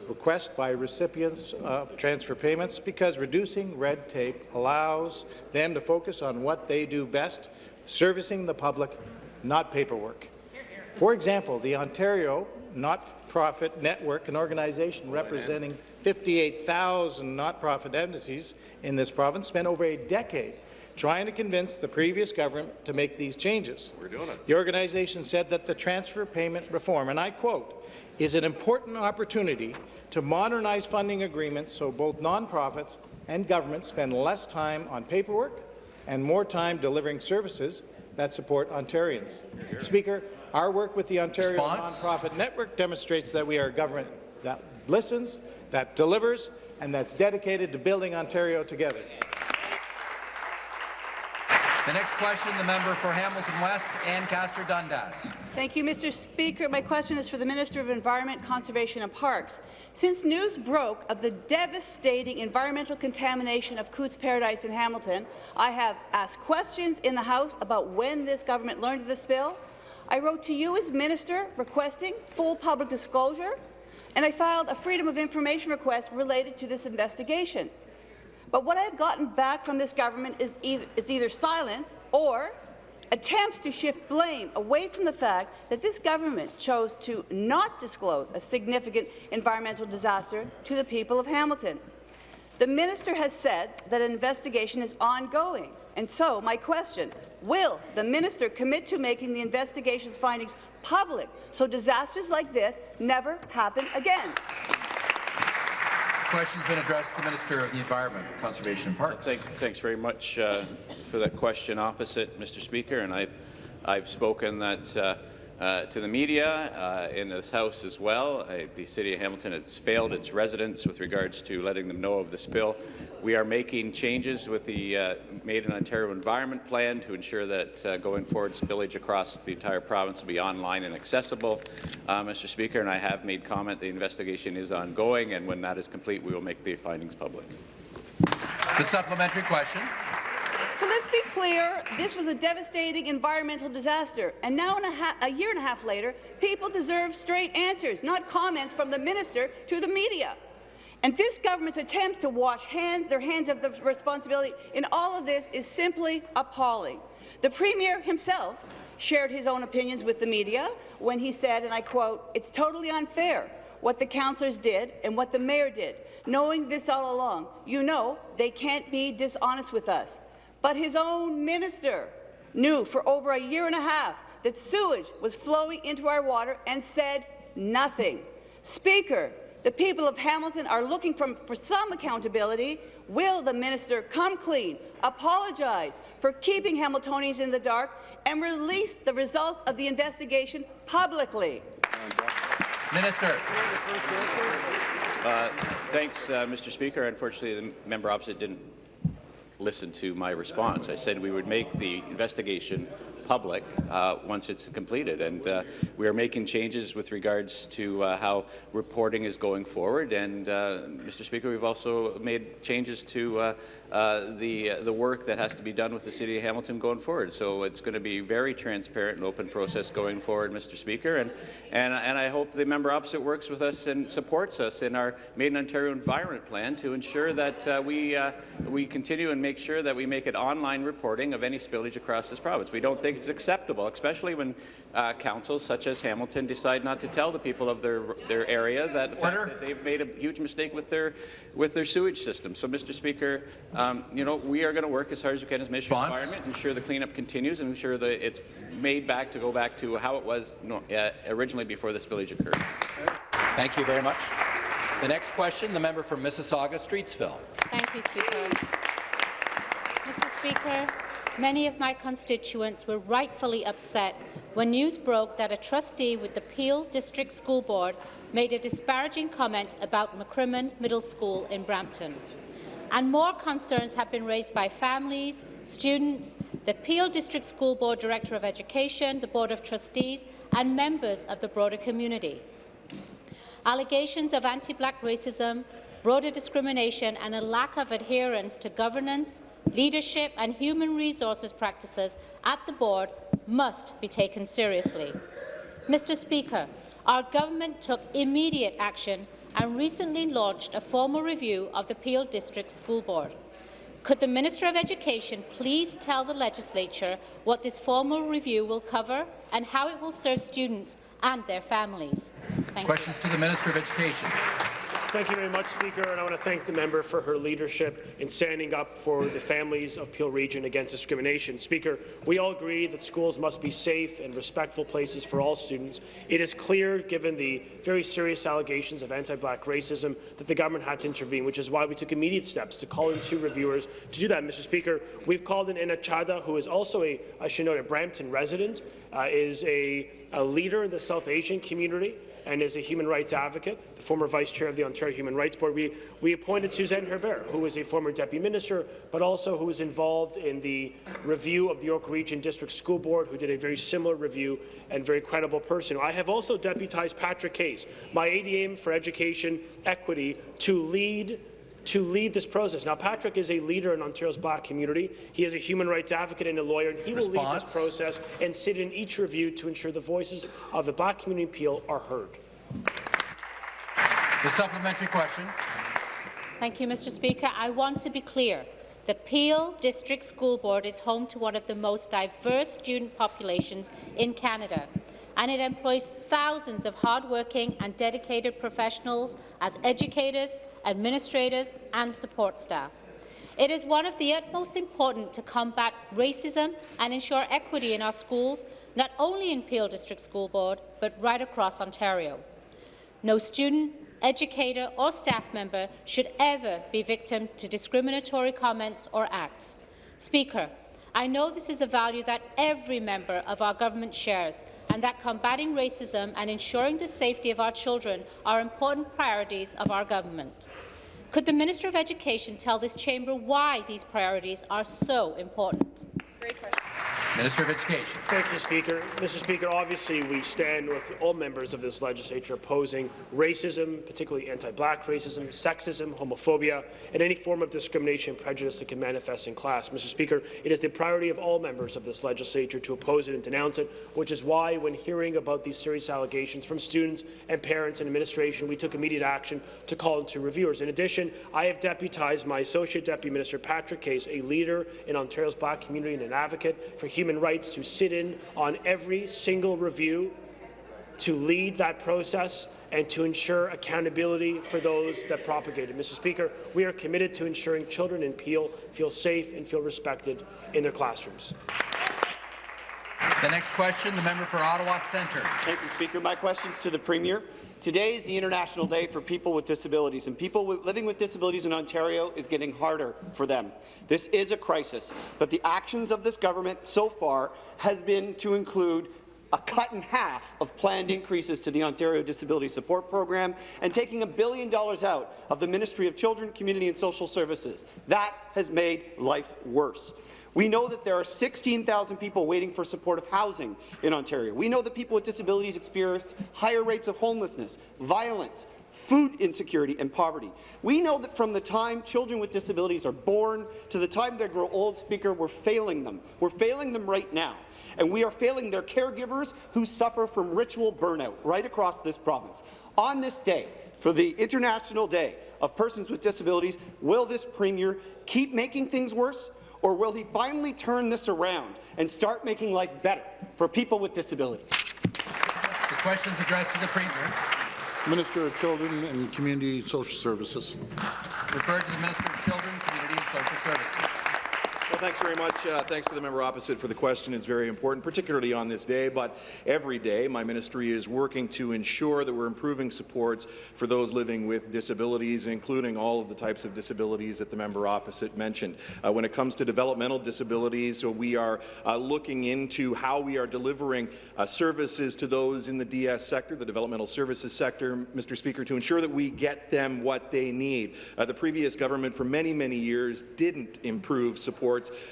request by recipients of transfer payments because reducing red tape allows them to focus on what they do best, servicing the public, not paperwork. For example, the Ontario Not-Profit Network, an organization representing 58,000 not-profit entities in this province, spent over a decade trying to convince the previous government to make these changes. We're doing it. The organization said that the transfer payment reform, and I quote, is an important opportunity to modernize funding agreements so both nonprofits and governments spend less time on paperwork and more time delivering services that support Ontarians. Speaker, our work with the Ontario Response? Nonprofit Network demonstrates that we are a government that listens, that delivers, and that's dedicated to building Ontario together. The next question, the member for Hamilton West, Ancaster Dundas. Thank you, Mr. Speaker. My question is for the Minister of Environment, Conservation and Parks. Since news broke of the devastating environmental contamination of Cootes Paradise in Hamilton, I have asked questions in the House about when this government learned of the spill. I wrote to you as Minister requesting full public disclosure, and I filed a Freedom of Information request related to this investigation. But what I've gotten back from this government is either, is either silence or attempts to shift blame away from the fact that this government chose to not disclose a significant environmental disaster to the people of Hamilton. The minister has said that an investigation is ongoing. And so, my question, will the minister commit to making the investigation's findings public so disasters like this never happen again? question's been addressed to the Minister of the Environment, Conservation and Parks. Thank, thanks very much uh, for that question opposite, Mr. Speaker. And I've, I've spoken that uh, uh, to the media uh, in this House as well. Uh, the City of Hamilton has failed its residents with regards to letting them know of the spill. We are making changes with the uh, Made in Ontario Environment Plan to ensure that uh, going forward spillage across the entire province will be online and accessible, uh, Mr. Speaker, and I have made comment the investigation is ongoing, and when that is complete, we will make the findings public. The supplementary question. So let's be clear, this was a devastating environmental disaster, and now a, a, year and a half later, people deserve straight answers, not comments from the minister to the media. And this government's attempts to wash hands, their hands of the responsibility in all of this is simply appalling. The Premier himself shared his own opinions with the media when he said, and I quote, it's totally unfair what the councillors did and what the mayor did. Knowing this all along, you know they can't be dishonest with us. But his own minister knew for over a year and a half that sewage was flowing into our water and said nothing. Speaker, the people of Hamilton are looking for, for some accountability. Will the minister come clean, apologize for keeping Hamiltonians in the dark, and release the results of the investigation publicly? Minister. Uh, thanks, uh, Mr. Speaker. Unfortunately, the member opposite didn't listen to my response. I said we would make the investigation public uh, once it's completed. And uh, we are making changes with regards to uh, how reporting is going forward. And, uh, Mr. Speaker, we've also made changes to uh, uh, the, the work that has to be done with the City of Hamilton going forward. So it's going to be very transparent and open process going forward, Mr. Speaker. And, and, and I hope the member opposite works with us and supports us in our Made in Ontario Environment Plan to ensure that we, we continue and make sure that we make it online reporting of any spillage across this province. We don't think it's acceptable, especially when uh, councils such as Hamilton decide not to tell the people of their their area that, the fact that they've made a huge mistake with their with their sewage system. So, Mr. Speaker, um, you know we are going to work as hard as we can as Ministry of Environment, ensure the cleanup continues, and ensure that it's made back to go back to how it was no, uh, originally before the spillage occurred. Thank you very much. The next question, the member from Mississauga, Streetsville. Thank you, Speaker. Mr. Speaker, Many of my constituents were rightfully upset when news broke that a trustee with the Peel District School Board made a disparaging comment about McCrimmon Middle School in Brampton. And more concerns have been raised by families, students, the Peel District School Board Director of Education, the Board of Trustees and members of the broader community. Allegations of anti-black racism, broader discrimination and a lack of adherence to governance, leadership and human resources practices at the board must be taken seriously. Mr Speaker, our government took immediate action and recently launched a formal review of the Peel District School Board. Could the Minister of Education please tell the Legislature what this formal review will cover and how it will serve students and their families? Thank Questions you. to the Minister of Education. Thank you very much, Speaker, and I want to thank the member for her leadership in standing up for the families of Peel Region against discrimination. Speaker, we all agree that schools must be safe and respectful places for all students. It is clear, given the very serious allegations of anti-black racism, that the government had to intervene, which is why we took immediate steps to call in two reviewers to do that, Mr. Speaker. We've called in Ena Chadha, who is also a, I should note, a Brampton resident, uh, is a, a leader in the South Asian community and is a human rights advocate, the former vice chair of the Ontario Human Rights Board. We, we appointed Suzanne Herbert, who was a former deputy minister, but also who was involved in the review of the York Region District School Board, who did a very similar review and very credible person. I have also deputized Patrick Case, my ADM for Education Equity, to lead to lead this process. Now, Patrick is a leader in Ontario's black community. He is a human rights advocate and a lawyer, and he Response. will lead this process and sit in each review to ensure the voices of the black community appeal are heard. The supplementary question. Thank you, Mr. Speaker. I want to be clear. The Peel District School Board is home to one of the most diverse student populations in Canada, and it employs thousands of hardworking and dedicated professionals as educators, administrators and support staff. It is one of the utmost important to combat racism and ensure equity in our schools, not only in Peel District School Board, but right across Ontario. No student, educator or staff member should ever be victim to discriminatory comments or acts. Speaker, I know this is a value that every member of our government shares, and that combating racism and ensuring the safety of our children are important priorities of our government. Could the Minister of Education tell this chamber why these priorities are so important? Great question. Minister of Education. Thank you, Speaker. Mr. Speaker, obviously we stand with all members of this legislature opposing racism, particularly anti-black racism, sexism, homophobia, and any form of discrimination and prejudice that can manifest in class. Mr. Speaker, it is the priority of all members of this legislature to oppose it and denounce it, which is why, when hearing about these serious allegations from students and parents and administration, we took immediate action to call into reviewers. In addition, I have deputized my Associate Deputy Minister Patrick Case, a leader in Ontario's black community and an advocate for human rights to sit in on every single review, to lead that process, and to ensure accountability for those that propagate it. Mr. Speaker, we are committed to ensuring children in Peel feel safe and feel respected in their classrooms. The next question, the member for Ottawa Centre. Thank you, Speaker. My question's to the Premier. Today is the International Day for People with Disabilities, and people living with disabilities in Ontario is getting harder for them. This is a crisis, but the actions of this government so far has been to include a cut in half of planned increases to the Ontario Disability Support Program and taking a billion dollars out of the Ministry of Children, Community and Social Services. That has made life worse. We know that there are 16,000 people waiting for supportive housing in Ontario. We know that people with disabilities experience higher rates of homelessness, violence, food insecurity and poverty. We know that from the time children with disabilities are born to the time they grow old, Speaker, we're failing them. We're failing them right now. And we are failing their caregivers who suffer from ritual burnout right across this province. On this day, for the International Day of Persons with Disabilities, will this Premier keep making things worse or will he finally turn this around and start making life better for people with disabilities? The question's addressed to the Premier. Minister of Children and Community Social Services. Referred to the Minister of Children, Community and Social Services. Thanks very much. Uh, thanks to the member opposite for the question. It's very important, particularly on this day, but every day my ministry is working to ensure that we're improving supports for those living with disabilities, including all of the types of disabilities that the member opposite mentioned. Uh, when it comes to developmental disabilities, so we are uh, looking into how we are delivering uh, services to those in the DS sector, the developmental services sector, Mr. Speaker, to ensure that we get them what they need. Uh, the previous government for many, many years didn't improve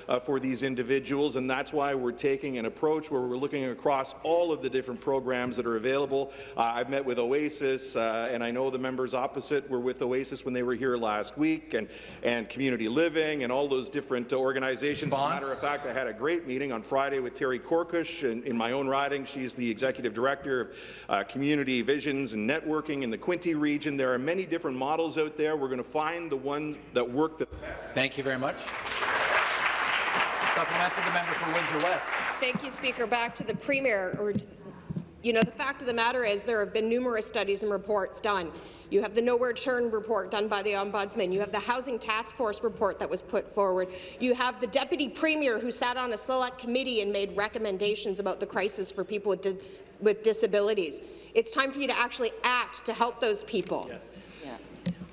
uh, for these individuals, and that's why we're taking an approach where we're looking across all of the different programs that are available. Uh, I've met with Oasis, uh, and I know the members opposite were with Oasis when they were here last week, and, and Community Living, and all those different organizations. As a matter of fact, I had a great meeting on Friday with Terry Korkush in, in my own riding. She's the Executive Director of uh, Community Visions and Networking in the Quinte region. There are many different models out there. We're going to find the ones that work the best. Thank you very much. Supplementary, the member for Windsor West. Thank you, Speaker. Back to the Premier. Or, you know, the fact of the matter is there have been numerous studies and reports done. You have the Nowhere Turn report done by the Ombudsman. You have the Housing Task Force report that was put forward. You have the Deputy Premier who sat on a select committee and made recommendations about the crisis for people with, di with disabilities. It's time for you to actually act to help those people. Yes.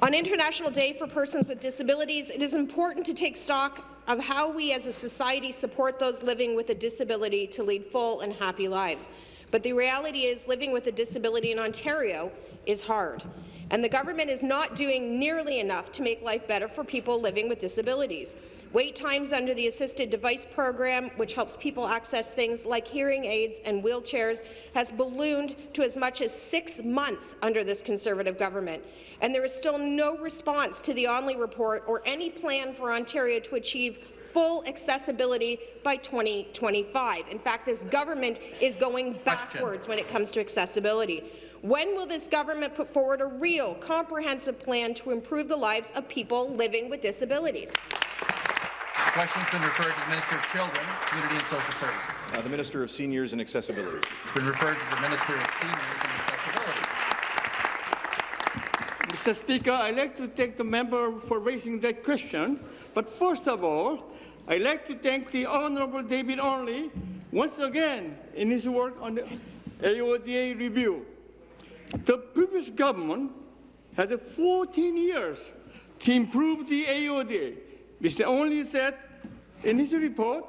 On International Day for Persons with Disabilities, it is important to take stock of how we as a society support those living with a disability to lead full and happy lives. But the reality is living with a disability in Ontario is hard and the government is not doing nearly enough to make life better for people living with disabilities. Wait times under the Assisted Device Program, which helps people access things like hearing aids and wheelchairs, has ballooned to as much as six months under this Conservative government. And there is still no response to the Onley report or any plan for Ontario to achieve full accessibility by 2025. In fact, this government is going backwards Question. when it comes to accessibility. When will this government put forward a real, comprehensive plan to improve the lives of people living with disabilities? The question has been referred to the Minister of Children, Community and Social Services. Uh, the Minister of Seniors and Accessibility. It's been referred to the Minister of Seniors and Accessibility. Mr. Speaker, I'd like to thank the member for raising that question. But first of all, I'd like to thank the Honourable David Onley once again in his work on the AODA review. The previous government had 14 years to improve the AOD. Mr. Onley said in his report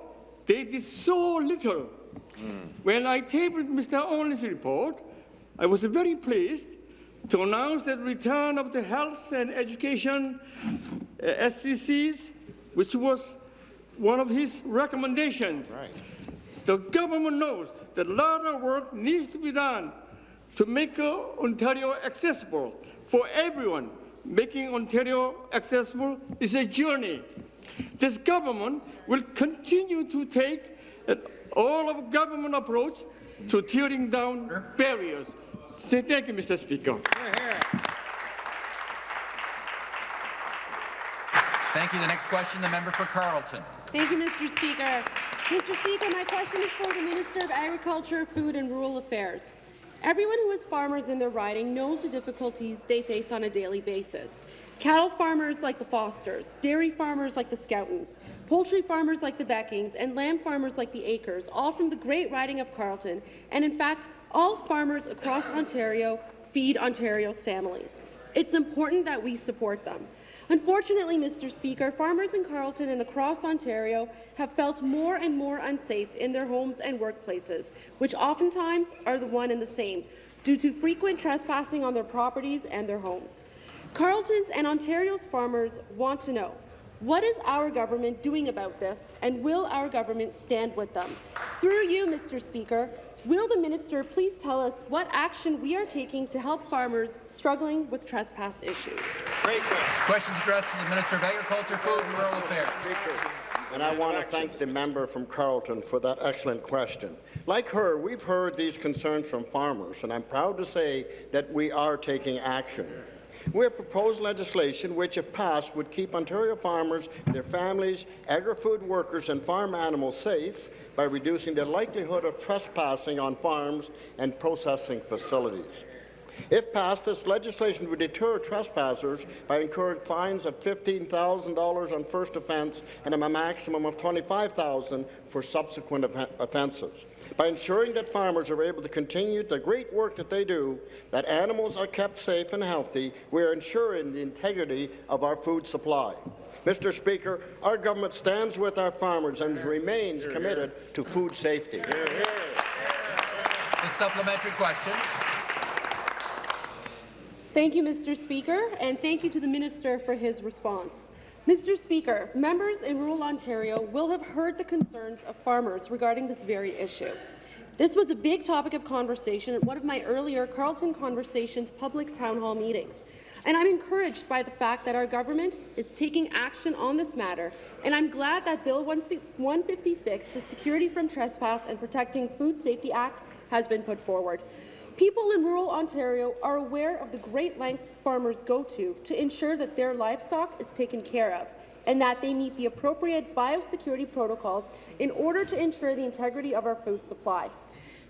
they did so little. Mm. When I tabled Mr. Onley's report, I was very pleased to announce the return of the health and education uh, SDCs, which was one of his recommendations. Right. The government knows that a lot of work needs to be done to make uh, Ontario accessible for everyone. Making Ontario accessible is a journey. This government will continue to take an all-of-government approach to tearing down barriers. Thank you, Mr. Speaker. Thank you. The next question, the member for Carleton. Thank you, Mr. Speaker. Mr. Speaker, my question is for the Minister of Agriculture, Food and Rural Affairs. Everyone who has farmers in their riding knows the difficulties they face on a daily basis. Cattle farmers like the Fosters, dairy farmers like the Scoutons, poultry farmers like the Beckings, and lamb farmers like the Acres, all from the great riding of Carleton, and in fact, all farmers across Ontario feed Ontario's families. It's important that we support them. Unfortunately, Mr. Speaker, farmers in Carleton and across Ontario have felt more and more unsafe in their homes and workplaces, which oftentimes are the one and the same, due to frequent trespassing on their properties and their homes. Carleton's and Ontario's farmers want to know, what is our government doing about this, and will our government stand with them? Through you, Mr. Speaker, will the minister please tell us what action we are taking to help farmers struggling with trespass issues? Great question. Questions addressed to the Minister of Agriculture, Food and Rural Affairs. And I want to thank the member from Carleton for that excellent question. Like her, we've heard these concerns from farmers, and I'm proud to say that we are taking action. We have proposed legislation which, if passed, would keep Ontario farmers, their families, agri-food workers and farm animals safe by reducing the likelihood of trespassing on farms and processing facilities. If passed, this legislation would deter trespassers by incurring fines of $15,000 on first offence and a maximum of $25,000 for subsequent offences. By ensuring that farmers are able to continue the great work that they do, that animals are kept safe and healthy, we are ensuring the integrity of our food supply. Mr. Speaker, our government stands with our farmers and remains committed to food safety. The supplementary question. Thank you, Mr. Speaker, and thank you to the minister for his response. Mr. Speaker, members in rural Ontario will have heard the concerns of farmers regarding this very issue. This was a big topic of conversation at one of my earlier Carleton Conversations public town hall meetings. And I'm encouraged by the fact that our government is taking action on this matter, and I'm glad that Bill 156, the Security from Trespass and Protecting Food Safety Act, has been put forward. People in rural Ontario are aware of the great lengths farmers go to to ensure that their livestock is taken care of and that they meet the appropriate biosecurity protocols in order to ensure the integrity of our food supply.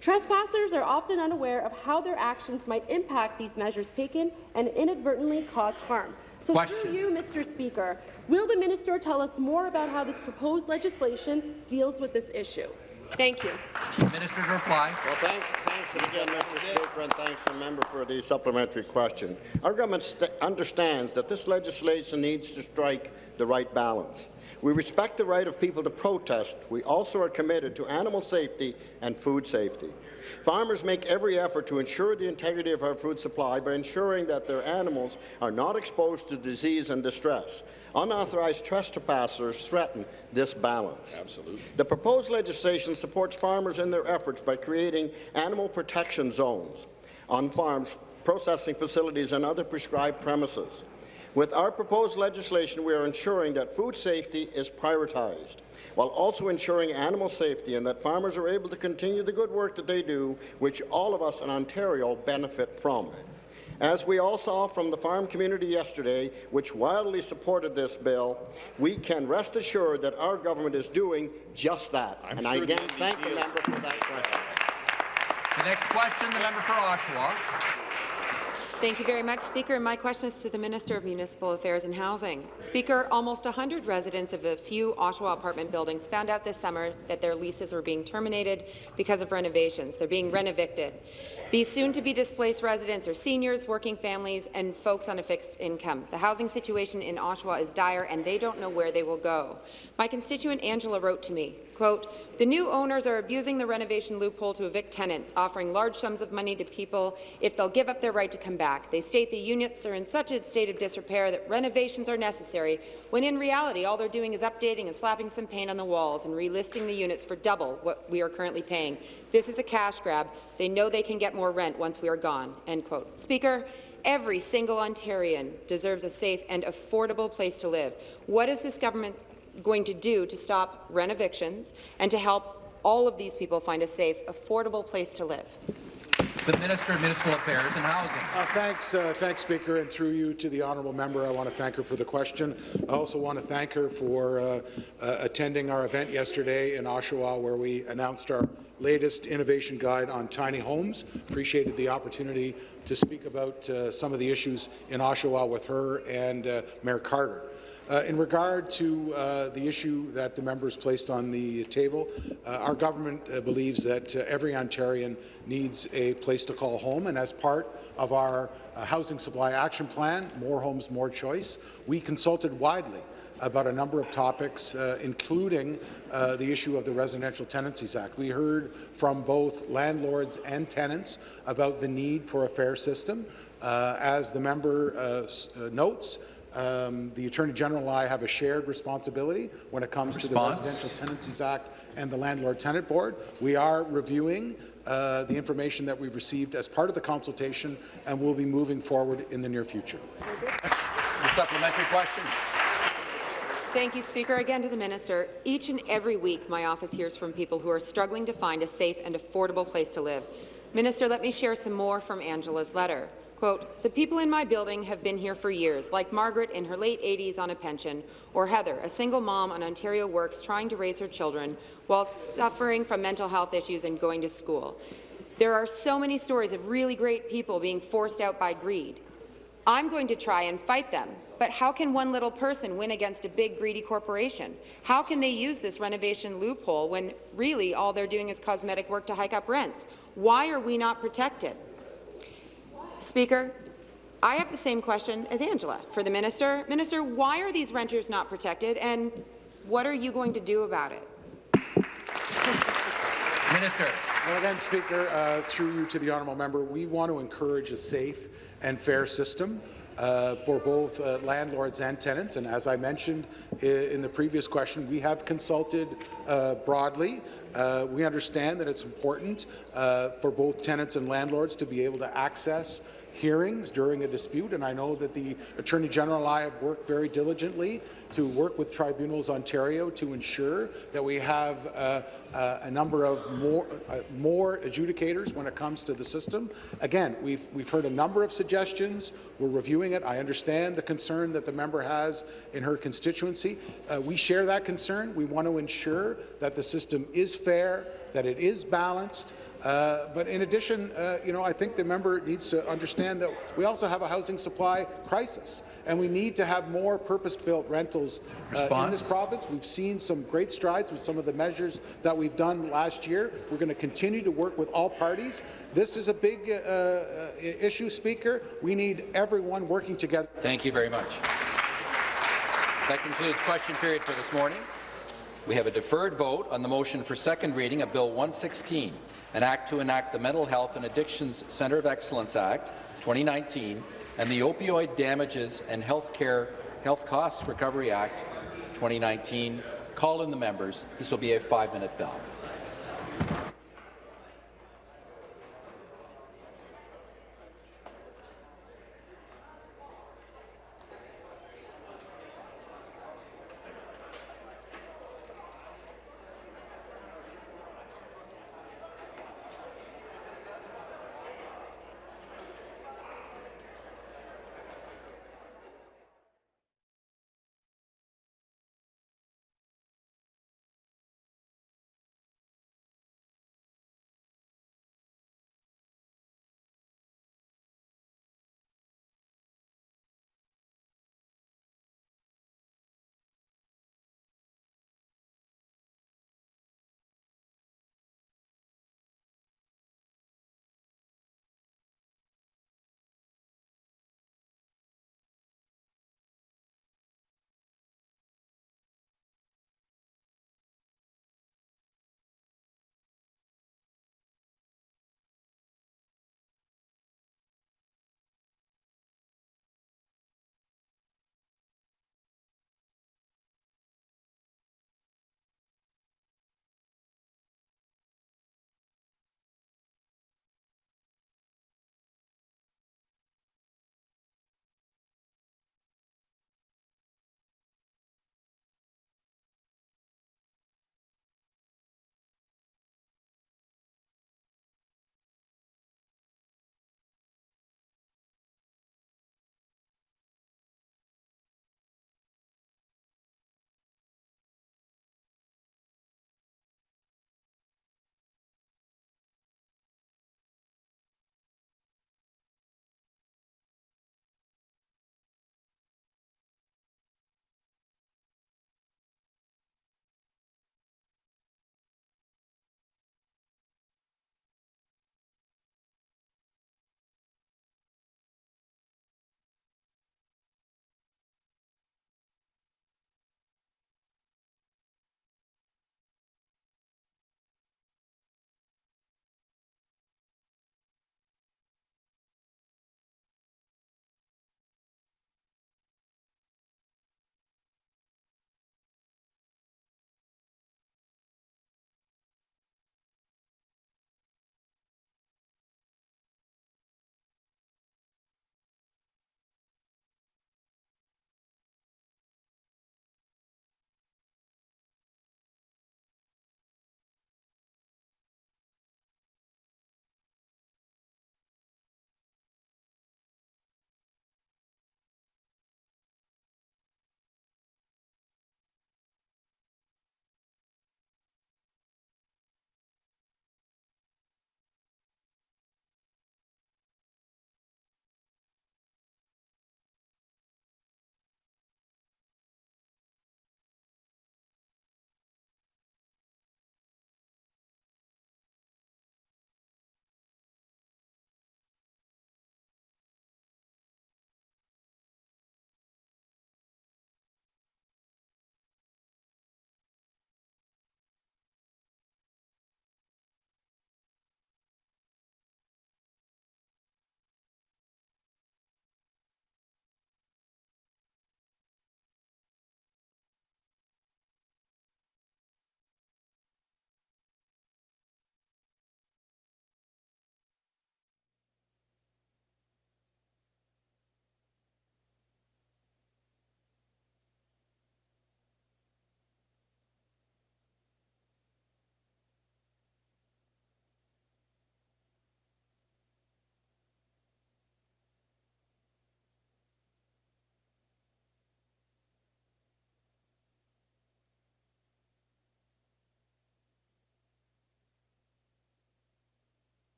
Trespassers are often unaware of how their actions might impact these measures taken and inadvertently cause harm. So Question. through you, Mr. Speaker, will the minister tell us more about how this proposed legislation deals with this issue? Thank you. Minister to reply. Well, thanks, thanks again, Mr. Speaker, and thanks to the member for the supplementary question. Our government understands that this legislation needs to strike the right balance. We respect the right of people to protest. We also are committed to animal safety and food safety. Farmers make every effort to ensure the integrity of our food supply by ensuring that their animals are not exposed to disease and distress. Unauthorized trespassers threaten this balance. Absolutely. The proposed legislation supports farmers in their efforts by creating animal protection zones on farms, processing facilities and other prescribed premises. With our proposed legislation, we are ensuring that food safety is prioritized, while also ensuring animal safety and that farmers are able to continue the good work that they do, which all of us in Ontario benefit from. As we all saw from the farm community yesterday, which wildly supported this bill, we can rest assured that our government is doing just that. I'm and sure I again the thank the member for that question. The next question, the member for Oshawa. Thank you very much, Speaker. My question is to the Minister of Municipal Affairs and Housing. Speaker, almost 100 residents of a few Oshawa apartment buildings found out this summer that their leases were being terminated because of renovations. They're being renovicted. These soon-to-be displaced residents are seniors, working families, and folks on a fixed income. The housing situation in Oshawa is dire, and they don't know where they will go. My constituent Angela wrote to me, quote, the new owners are abusing the renovation loophole to evict tenants, offering large sums of money to people if they'll give up their right to come back. They state the units are in such a state of disrepair that renovations are necessary, when in reality all they're doing is updating and slapping some paint on the walls and relisting the units for double what we are currently paying. This is a cash grab. They know they can get more rent once we are gone." End quote. Speaker, every single Ontarian deserves a safe and affordable place to live. What is this government going to do to stop rent-evictions and to help all of these people find a safe, affordable place to live? The Minister of Municipal Affairs and Housing. Uh, thanks, uh, thanks, Speaker, and through you to the honourable member, I want to thank her for the question. I also want to thank her for uh, uh, attending our event yesterday in Oshawa, where we announced our latest innovation guide on tiny homes. Appreciated the opportunity to speak about uh, some of the issues in Oshawa with her and uh, Mayor Carter. Uh, in regard to uh, the issue that the members placed on the table, uh, our government uh, believes that every Ontarian needs a place to call home, and as part of our Housing Supply Action Plan, More Homes, More Choice, we consulted widely about a number of topics, uh, including uh, the issue of the Residential Tenancies Act. We heard from both landlords and tenants about the need for a fair system. Uh, as the member uh, notes, um, the Attorney General and I have a shared responsibility when it comes Response. to the Residential Tenancies Act and the Landlord Tenant Board. We are reviewing uh, the information that we've received as part of the consultation, and we'll be moving forward in the near future. The supplementary question. Thank you, Speaker. Again to the minister. Each and every week, my office hears from people who are struggling to find a safe and affordable place to live. Minister, let me share some more from Angela's letter. Quote, the people in my building have been here for years, like Margaret in her late 80s on a pension, or Heather, a single mom on Ontario Works trying to raise her children while suffering from mental health issues and going to school. There are so many stories of really great people being forced out by greed. I'm going to try and fight them, but how can one little person win against a big, greedy corporation? How can they use this renovation loophole when really all they're doing is cosmetic work to hike up rents? Why are we not protected? Speaker, I have the same question as Angela for the minister. Minister, why are these renters not protected, and what are you going to do about it? Minister. Well, again, Speaker, uh, through you to the honourable member, we want to encourage a safe and fair system uh, for both uh, landlords and tenants. And as I mentioned in the previous question, we have consulted uh, broadly. Uh, we understand that it's important uh, for both tenants and landlords to be able to access hearings during a dispute, and I know that the Attorney General and I have worked very diligently to work with Tribunals Ontario to ensure that we have uh, uh, a number of more, uh, more adjudicators when it comes to the system. Again, we've, we've heard a number of suggestions. We're reviewing it. I understand the concern that the member has in her constituency. Uh, we share that concern. We want to ensure that the system is fair, that it is balanced, uh, but in addition, uh, you know, I think the member needs to understand that we also have a housing supply crisis, and we need to have more purpose-built rentals uh, in this province. We've seen some great strides with some of the measures that we've done last year. We're going to continue to work with all parties. This is a big uh, uh, issue, Speaker. We need everyone working together. Thank you very much. That concludes question period for this morning. We have a deferred vote on the motion for second reading of Bill 116, an act to enact the Mental Health and Addictions Centre of Excellence Act 2019 and the Opioid Damages and Health Care Health Costs Recovery Act 2019. Call in the members. This will be a five-minute bell.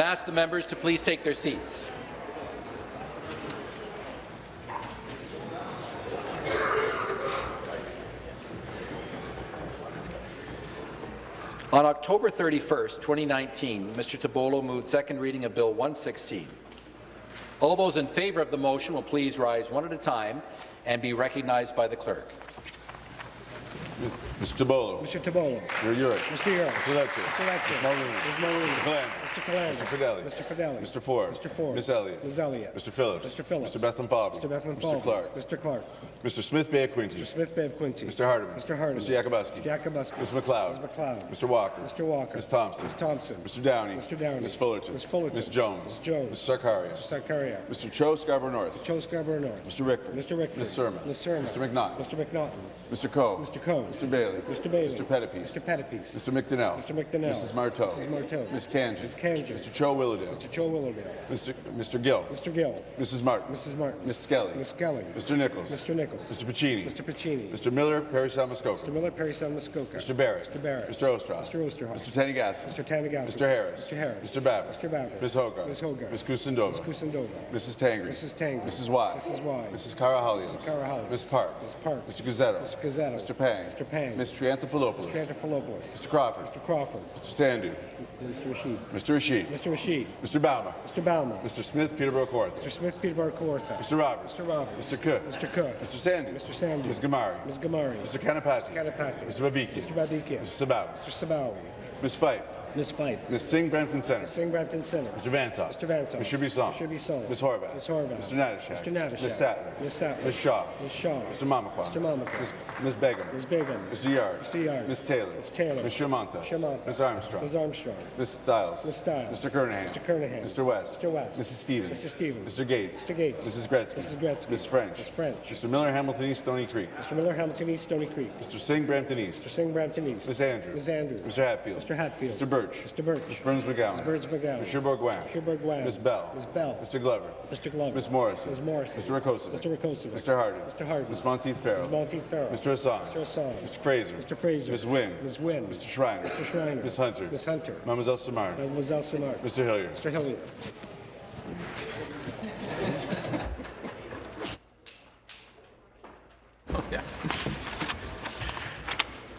And ask the members to please take their seats. On October 31, 2019, Mr. Tibollo moved second reading of Bill 116. All those in favour of the motion will please rise one at a time and be recognized by the clerk. Mr. Tibollo. Mr. Tibollo. Mr. Yurek. Mr. Yurek. Mr. Lecce. Mr. Lecce. Ms. Mulroney. Ms. Mulroney. Mr. Calandra. Mr. Calandra. Mr. Fedeli. Mr. Fedeli. Mr. Ford. Mr. Ford. Ms. Elliott. Ms. Elliott. Mr. Phillips. Mr. Phillips. Mr. Bethlenfalvy. Mr. Bethlehem Mr. Clark. Mr. Clark. Mr. Smith Bay of Quinte. Mr. Smith Bay of Quinte. Mr. Hardeman. Mr. Hardeman. Mr. Yakabuski. Mr. Yakabuski. Ms. McLeod. Ms. McLeod. Mr. Walker. Mr. Walker. Ms. Thompson. Ms. Thompson. Mr. Downey. Mr. Downey. Ms. Fullerton. Ms. Fullerton. Ms. Jones. Ms. Jones. Ms. Sarkaria. Mr. Sarkaria. Mr. Cho Scarborough North. Cho Scarborough North. Mr. Rickford. Mr. Rickford. Ms. Sermon. Ms. Sermon. Mr. McNaught. Mr. McNaughton. Mr. Coe. Mr. Coe. Mr. Bailey. Mr. Bailey. Mr. Pettapiece. Mr. Pettapiece. Mr. McDonell. Mr. McDonell. Mrs. Martow. Mrs. Martow. Ms. Kanji. Ms. Mr. Cho Willowdale. Mr. Cho Willowdale. Mr. Mr. Gill. Mr. Gill. Mrs. Martin. Mrs. Martin. Ms. Skelly. Ms. Skelly. Mr. Nicholls. Mr. Nicholls. Mr. Piccini. Mr. Piccini. Mr. Miller, Parry Sound-Muskoka. Mr. Miller, Parry Sound Muskoka. Mr. Barrett. Mr. Barrett. Mr. Oosterhoff. Mr. Oosterhoff. Mr. Tanigassi. Mr. Tanigassi. Mr. Harris. Mr. Harris. Mr. Babbitt. Mr. Babbitt. Ms. Hogarth. Ms. Hogarth. Ms. Kusendova. Ms. Kusendova. Mrs. Tangri. Mrs. Tangri. Mrs. Wise. Mrs. Wise. Mrs. Karahalios. Mrs. Karahalios. Ms. Park. Ms. Park. Mr. Gazzetto. Mr. Gazzetto. Mr. Pang. Mr. Pang. Ms. Triantafilopoulos. Mr. Triantafilopoulos. Mr. Crawford. Mr. Crawford. Mr. Sandhu. Mr. Rasheed. Mr. Rasheed. Mr. Rasheed. Mr. Bouma. Mr. Bouma. Mr. Smith, Peterborough Kawartha. Mr. Smith, Peterborough Kawartha. Mr. Roberts. Mr. Roberts. Mr. Cook. Mr. Cook. Mr. Sandhu. Mr. Sandhu. Ms. Ghamari. Ms. Ghamari. Mr. Kanapathi. Kanapathi. Mr. Babiki. Mr. Babikian. Mr. Sabawy. Mr. Sabawy. Ms. Fife. Ms. Fife. Ms. Singh, Brampton Center. Ms. Singh, Brampton Center. Mr. Vanthof. Mr. Vanthof. Mr. Bisson. Mr. Bisson. Ms. Horwath. Ms. Horwath. Mr. Natyshak. Mr. Natyshak. Ms. Sattler. Ms. Sattler. Ms. Shaw. Ms. Shaw. Mr. Mamakwa. Mr. Mamakwa. Ms. Ms. Begum. Ms. Begum. Mr. Yarde. Mr. Yarde. Ms. Taylor. Ms. Taylor. Ms. Shermanta. Shermanta. Ms. Armstrong. Ms. Armstrong. Ms. Stiles. Ms. Stiles. Mr. Kernaghan. Mr. Kernaghan. Mr. West. Mr. West. Mrs. Stevens. Mrs. Stevens. Mr. Gates. Mr. Gates. Mrs. Gretzky. Mrs. Gretzky. Ms. French. Ms. French. Mr. Miller, Hamilton East, Stoney Creek. Mr. Miller, Hamilton East, Stoney Creek. Mr. Singh, Brampton East. Mr. Singh, Brampton East. Ms. Andrews. Ms. Andrews. Mr. Hatfield. Mr. Hatfield. Mr. Burch. Mr. Burch. Ms. Berns-McGown. Ms. Berns-McGown. Mr. Bourgouin. Mr. Bourgouin. Ms. Bell. Ms. Bell. Mr. Glover. Mr. Glover. Ms. Morrison. Ms. Morrison. Mr. Rakocevic. Mr. Rakocevic. Mr. Harden. Mr. Harden. Ms. Monteith Farrell. Ms. Monteith Farrell. Mr. Hassan. Mr. Hassan. Mr. Fraser. Mr. Fraser. Ms. Wynne. Ms. Wynne. Mr. Schreiner. Mr. Schreiner. Ms. Hunter. Ms. Hunter. Mademoiselle Simard. Mademoiselle Simard. Mr. Hillier. Mr. Hillier. Yeah.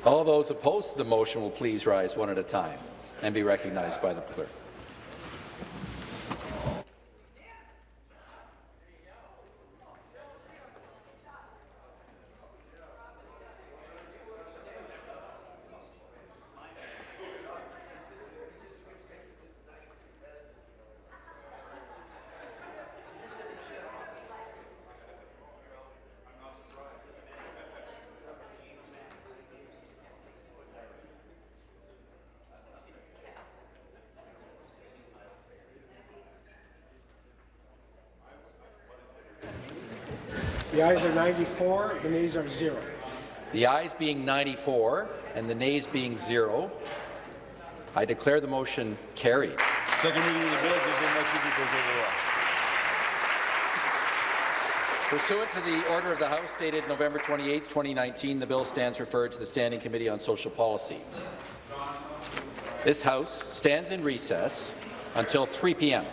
All those opposed to the motion will please rise one at a time and be recognized by the clerk. The ayes are 94, the nays are zero. The ayes being 94 and the nays being zero, I declare the motion carried. Second reading of the bill, deuxième lecture du projet de loi. Pursuant to the order of the House dated November 28, 2019, the bill stands referred to the Standing Committee on Social Policy. This House stands in recess until 3 p.m.